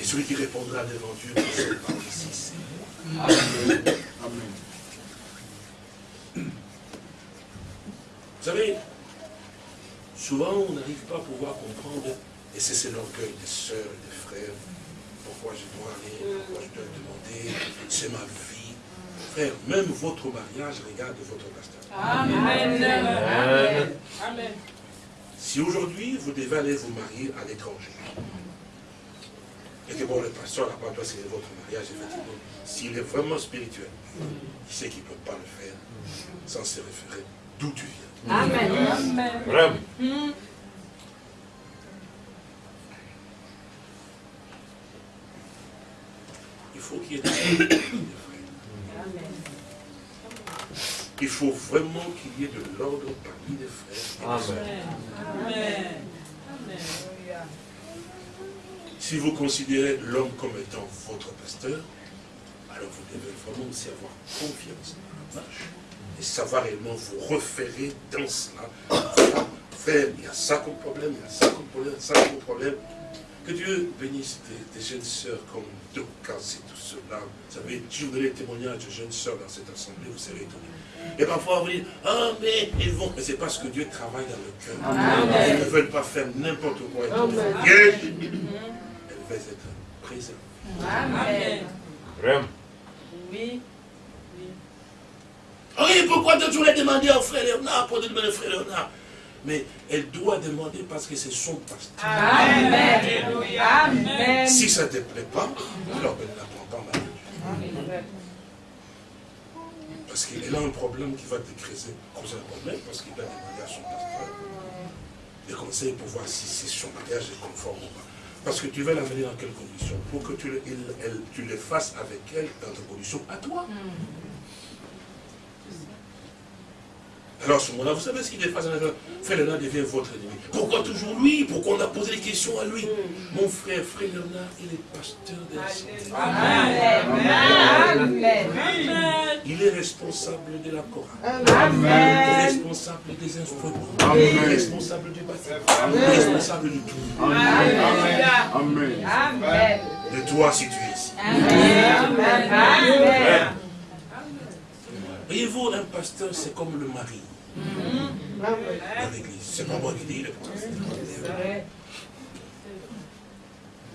et celui qui répondra devant Dieu, c'est ici, c'est Amen. Vous savez, Souvent, on n'arrive pas à pouvoir comprendre, et c'est l'orgueil des sœurs et des frères, pourquoi je dois aller, pourquoi je dois demander, c'est ma vie. Frère, même votre mariage regarde votre pasteur. Amen. Amen. Si aujourd'hui, vous devez aller vous marier à l'étranger, et que bon, le pasteur n'a pas c'est votre mariage, effectivement, s'il est vraiment spirituel, il sait qu'il ne peut pas le faire sans se référer d'où tu viens. Amen. Vraiment. Il faut qu'il y ait de Il faut vraiment qu'il y ait de l'ordre parmi les frères. Amen. Amen. Si vous considérez l'homme comme étant votre pasteur, alors vous devez vraiment aussi avoir confiance dans la marche savoir réellement vous reférer dans cela. Frère, il y a ça comme problème, il y a ça comme problème, ça comme problème. Que Dieu bénisse des, jeunes sœurs comme Docas et tout cela. Vous savez, si vous donnez témoignage de jeunes sœurs dans cette assemblée, vous serez étonnés. Et parfois, vous dites, ah, mais ils vont. Mais c'est parce que Dieu travaille dans le cœur. Ils ne veulent pas faire n'importe quoi. Elles veulent être présentes. Amen. Amen. Oui. Oui, pourquoi toujours les demander au frère Léonard, pour demander au frère Léonard? Mais elle doit demander parce que c'est son pasteur. Amen. Si ça ne te plaît pas, alors elle ne la prend pas mal. Parce qu'elle a un problème qui va te créer, causer un problème, parce qu'il va demander à son pasteur des conseils pour voir si son mariage est conforme ou pas. Parce que tu vas l'amener dans quelles conditions? Pour que tu le, tu le fasses avec elle dans tes conditions à toi. Hmm. Alors, ce moment-là, vous savez ce qu'il est face à Frère Léonard devient votre ennemi. Pourquoi toujours lui? Pourquoi on a posé des questions à lui? Mon frère, Frère Léonard, il est pasteur de la Amen. Il est responsable de la chorale. Amen. Il est responsable des instruments. Amen. Il est responsable du bâtiment. Il est responsable de tout. Amen. Amen. De toi si tu es ici. Amen. Voyez-vous, un pasteur, c'est comme le mari. Dans l'église. C'est pas moi qui dis, le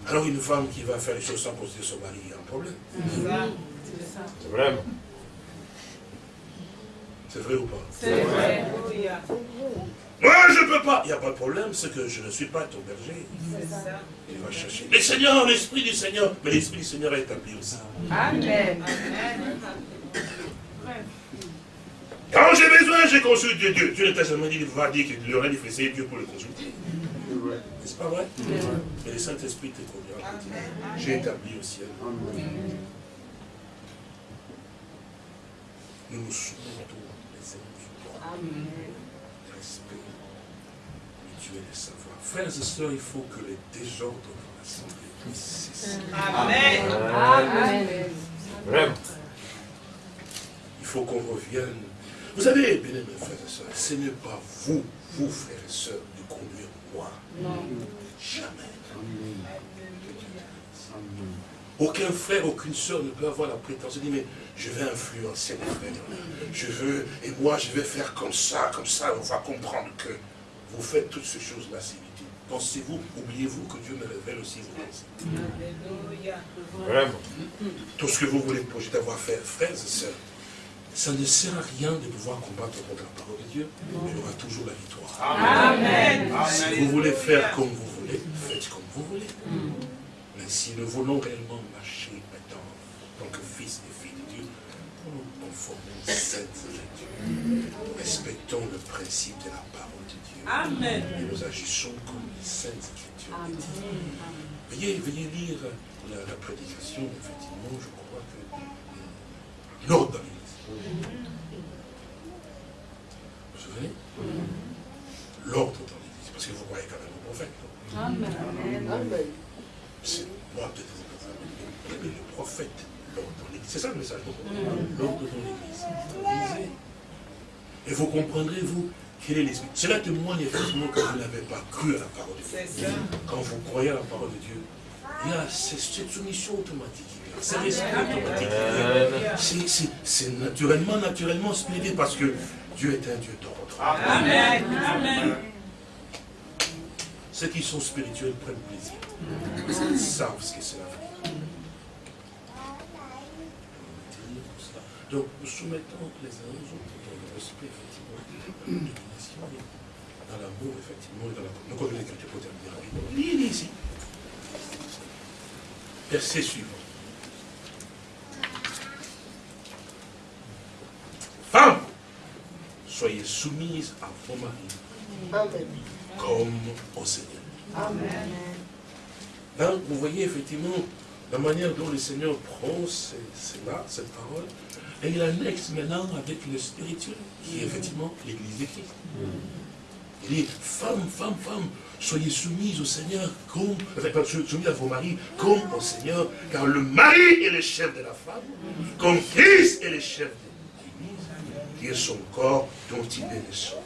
Alors une femme qui va faire les choses sans considérer son mari, il y a un problème. C'est vrai. C'est vrai ou pas? C'est vrai. Moi, je ne peux pas. Il n'y a pas de problème, c'est que je ne suis pas ton berger. Il va chercher. Le Seigneur, l'Esprit du Seigneur. Mais l'Esprit du Seigneur est établi aussi. Amen. Quand j'ai besoin, je consulte Dieu. Dieu, t'a jamais dit, va dire qu'il aurait dit, c'est Dieu pour le consulter. N'est-ce pas vrai? Mais le Saint-Esprit te conduira. J'ai établi au ciel. Nous nous soumettons les uns aux Respect, mutuel et savoir. Frères et sœurs, il faut que les désordres dans l'assemblée puissent cesser. Amen. Amen. Vraiment. Il faut qu'on revienne vous savez, bien mes frères et sœurs, ce n'est pas vous, vous frères et sœurs, de conduire moi. Non. Jamais. Aucun frère, aucune sœur ne peut avoir la prétention de dire, mais je vais influencer mes frères. Je veux, et moi je vais faire comme ça, comme ça, on va comprendre que vous faites toutes ces choses-là, c'est inutile. Pensez-vous, oubliez-vous que Dieu me révèle aussi vos pensées? Vraiment. Tout ce que vous voulez projeter avoir faire, frères et sœurs, ça ne sert à rien de pouvoir combattre contre la parole de Dieu. Il y aura toujours la victoire. Amen. Si vous voulez faire comme vous voulez, faites comme vous voulez. Mais si nous voulons réellement marcher maintenant, en tant que fils et filles de Dieu, nous conformons cette Écritures. Respectons le principe de la parole de Dieu. Amen. Et nous agissons comme les saintes écritures. Veuillez, veuillez lire la, la, prédication, effectivement, je crois que euh, l'ordre vous vous souvenez L'ordre dans l'église, parce que vous croyez quand même au prophète. Amen. C'est moi peut-être vous mais le prophète, l'ordre dans l'église. C'est ça le message. L'ordre dans l'église. Et vous comprendrez, vous, quel est l'esprit. Cela témoigne effectivement que vous n'avez pas cru à la parole de Dieu. Quand vous croyez à la parole de Dieu, il y a cette soumission automatique automatique. C'est naturellement, naturellement spirituel parce que Dieu est un Dieu d'ordre. Amen. Amen. Ceux qui sont spirituels prennent plaisir. Ils savent ce que c'est la vie. Donc, nous soumettons les uns aux autres dans le respect, effectivement, de dans l'amour, effectivement, et dans la... Donc, on l'écriture pour terminer rapidement. Lisez ici. Verset suivant. Femmes, soyez soumises à vos maris. Comme au Seigneur. Amen. Là, vous voyez effectivement la manière dont le Seigneur prend cela, cette parole, et il annexe maintenant avec le spirituel, qui est effectivement l'Église de Christ. Il dit, femmes, femmes, femmes, soyez soumises au Seigneur comme, enfin, soumises à vos maris comme au Seigneur, car le mari est le chef de la femme, comme Christ est le chef de qui est son corps dont il est le sauveur.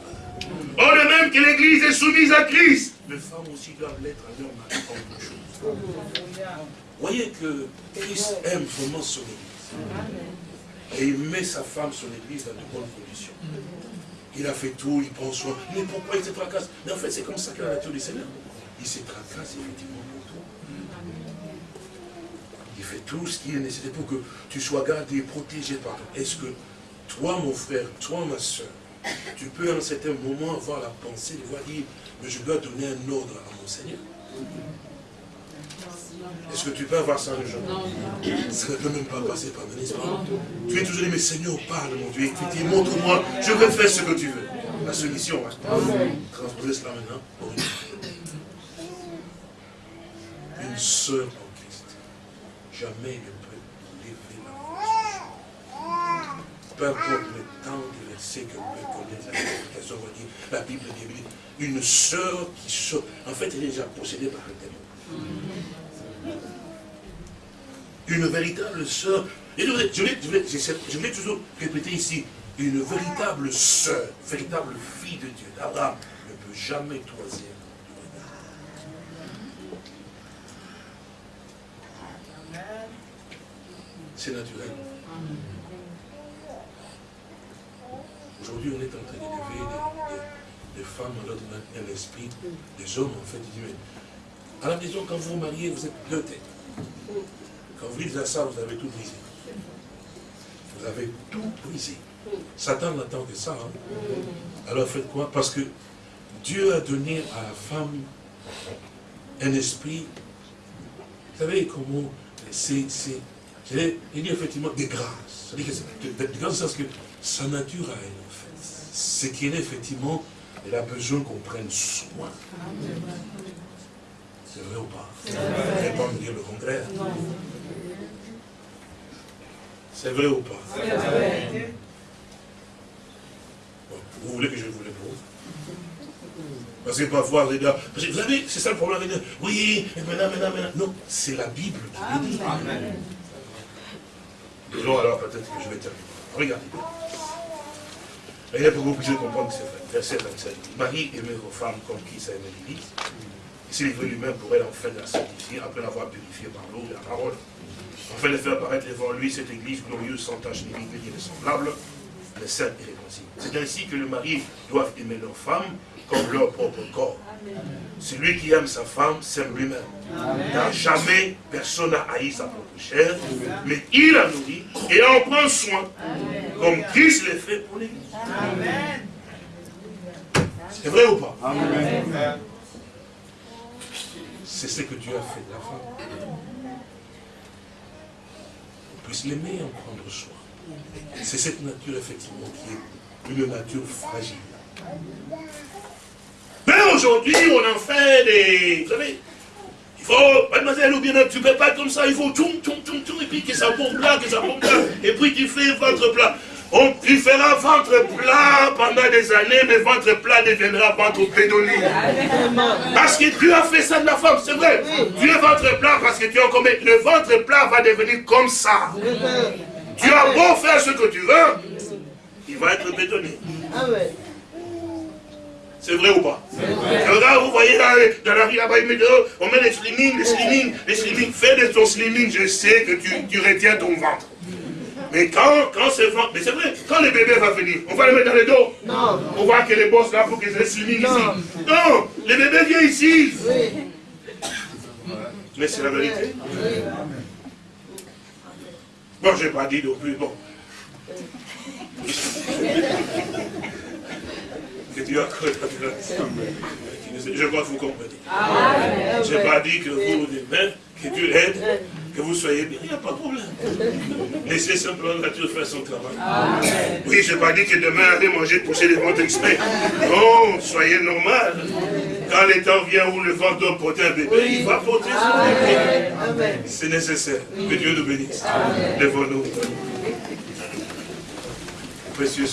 Or, de même que l'Église est soumise à Christ, les femmes aussi doivent l'être à leur mari en choses. Voyez que Christ aime vraiment son Église. Et il met sa femme, son Église, dans de bonnes conditions. Il a fait tout, il prend soin. Mais pourquoi il se tracasse? Mais en fait, c'est comme ça que la nature du Seigneur. Il se tracasse effectivement pour toi. Il fait tout ce qui est nécessaire pour que tu sois gardé, protégé par toi. Est-ce que toi, mon frère, toi, ma soeur, tu peux à un certain moment avoir la pensée de voir dire, mais je dois donner un ordre à mon Seigneur. Est-ce que tu peux avoir ça un jour? Ça ne peut même pas passer par mon esprit. Tu es toujours dit, mais Seigneur, parle, mon Dieu. montre-moi, je vais faire ce que tu veux. La solution, transposer cela maintenant pour une Une sœur en Christ. Jamais ne peut lever la voix peu importe le temps de verset que vous connaissez, la explication, on va dire, la Bible dit, une sœur qui sort, en fait, elle est déjà possédée par un démon. Une véritable sœur, et je voulais, je voulais toujours répéter ici, une véritable sœur, véritable fille de Dieu, d'Abraham, ne peut jamais toisir C'est naturel. Aujourd'hui, on est en train d'élever des, des, femmes dans notre un esprit, des hommes en fait, disent, à la maison, quand vous vous mariez, vous êtes deux têtes. Quand vous à ça, vous avez tout brisé. Vous avez tout brisé. Satan n'attend que ça. Hein. Alors faites quoi? Parce que Dieu a donné à la femme un esprit, vous savez comment, c'est, il dit effectivement des grâces. C'est-à-dire que des grâces parce que sa nature à elle, fait, c'est qu'elle effectivement, elle a besoin qu'on prenne soin. C'est vrai ou pas? Vous ne pas me dire le contraire. C'est vrai ou pas? Vous voulez que je vous réponde parce que parfois, vous savez, c'est ça le problème. Oui, maintenant, maintenant, maintenant. Non, c'est la Bible qui le dit. Alors peut-être que je vais terminer. Regardez. Regardez pour que vous puissiez comprendre vrai. Verset 27. Marie aimait vos femmes comme qui ça aimait l'Église. Et s'il est lui-même pour elle, enfin, la sanctifier, après l'avoir purifiée par l'eau et la parole. Enfin, de faire paraître devant lui cette Église glorieuse, sans tache ni semblable, les saints et réconciliés. C'est ainsi que le mari doit aimer leur femme comme leur propre corps. Celui qui aime sa femme s'aime lui-même. Car jamais personne n'a haï sa propre chair, mais il la nourrit et en prend soin, comme Christ l'a fait pour l'Église. C'est vrai ou pas? C'est ce que Dieu a fait de la femme. On puisse l'aimer et en prendre soin. C'est cette nature, effectivement, qui est une nature fragile. Mais aujourd'hui, on en fait des... Vous savez, il faut, mademoiselle, ou bien tu ne peux pas comme ça, il faut tout, tout, tout, tout, et puis que ça bombe là, que ça bombe là, et puis tu fais ventre plat. On, tu feras ventre plat pendant des années, mais ventre plat deviendra ventre pédonné. Parce que Dieu a fait ça de la femme, c'est vrai. Es ventre plat parce que tu as commis. Le ventre plat va devenir comme ça. Tu as beau faire ce que tu veux, il va être bétonné. C'est vrai ou pas Là, vous voyez là, dans la rue là-bas, on met les slimming, les slimming, les slimming. Fais de ton slimming, je sais que tu, tu retiens ton ventre. Mais quand, quand ce ventre, mais c'est vrai, quand le bébé va venir, on va le mettre dans le dos. Non. On voit que les boss là pour qu'ils aient slimming ici. Non, le bébé vient ici. Oui. Mais c'est la vérité. Oui. Bon, je n'ai pas dit non plus, bon. Que Dieu a cru Je crois que vous comprenez. Je n'ai pas dit que vous, demain, que Dieu aide, que vous soyez bien, il n'y a pas de problème. Laissez simplement la nature faire son travail. Oui, je n'ai pas dit que demain, allez manger, pousser les ventres exprès. Non, soyez normal. Quand le temps vient où le ventre doit porter un bébé, il va porter son bébé. C'est nécessaire. Que Dieu nous bénisse. Lèvons-nous. Précieux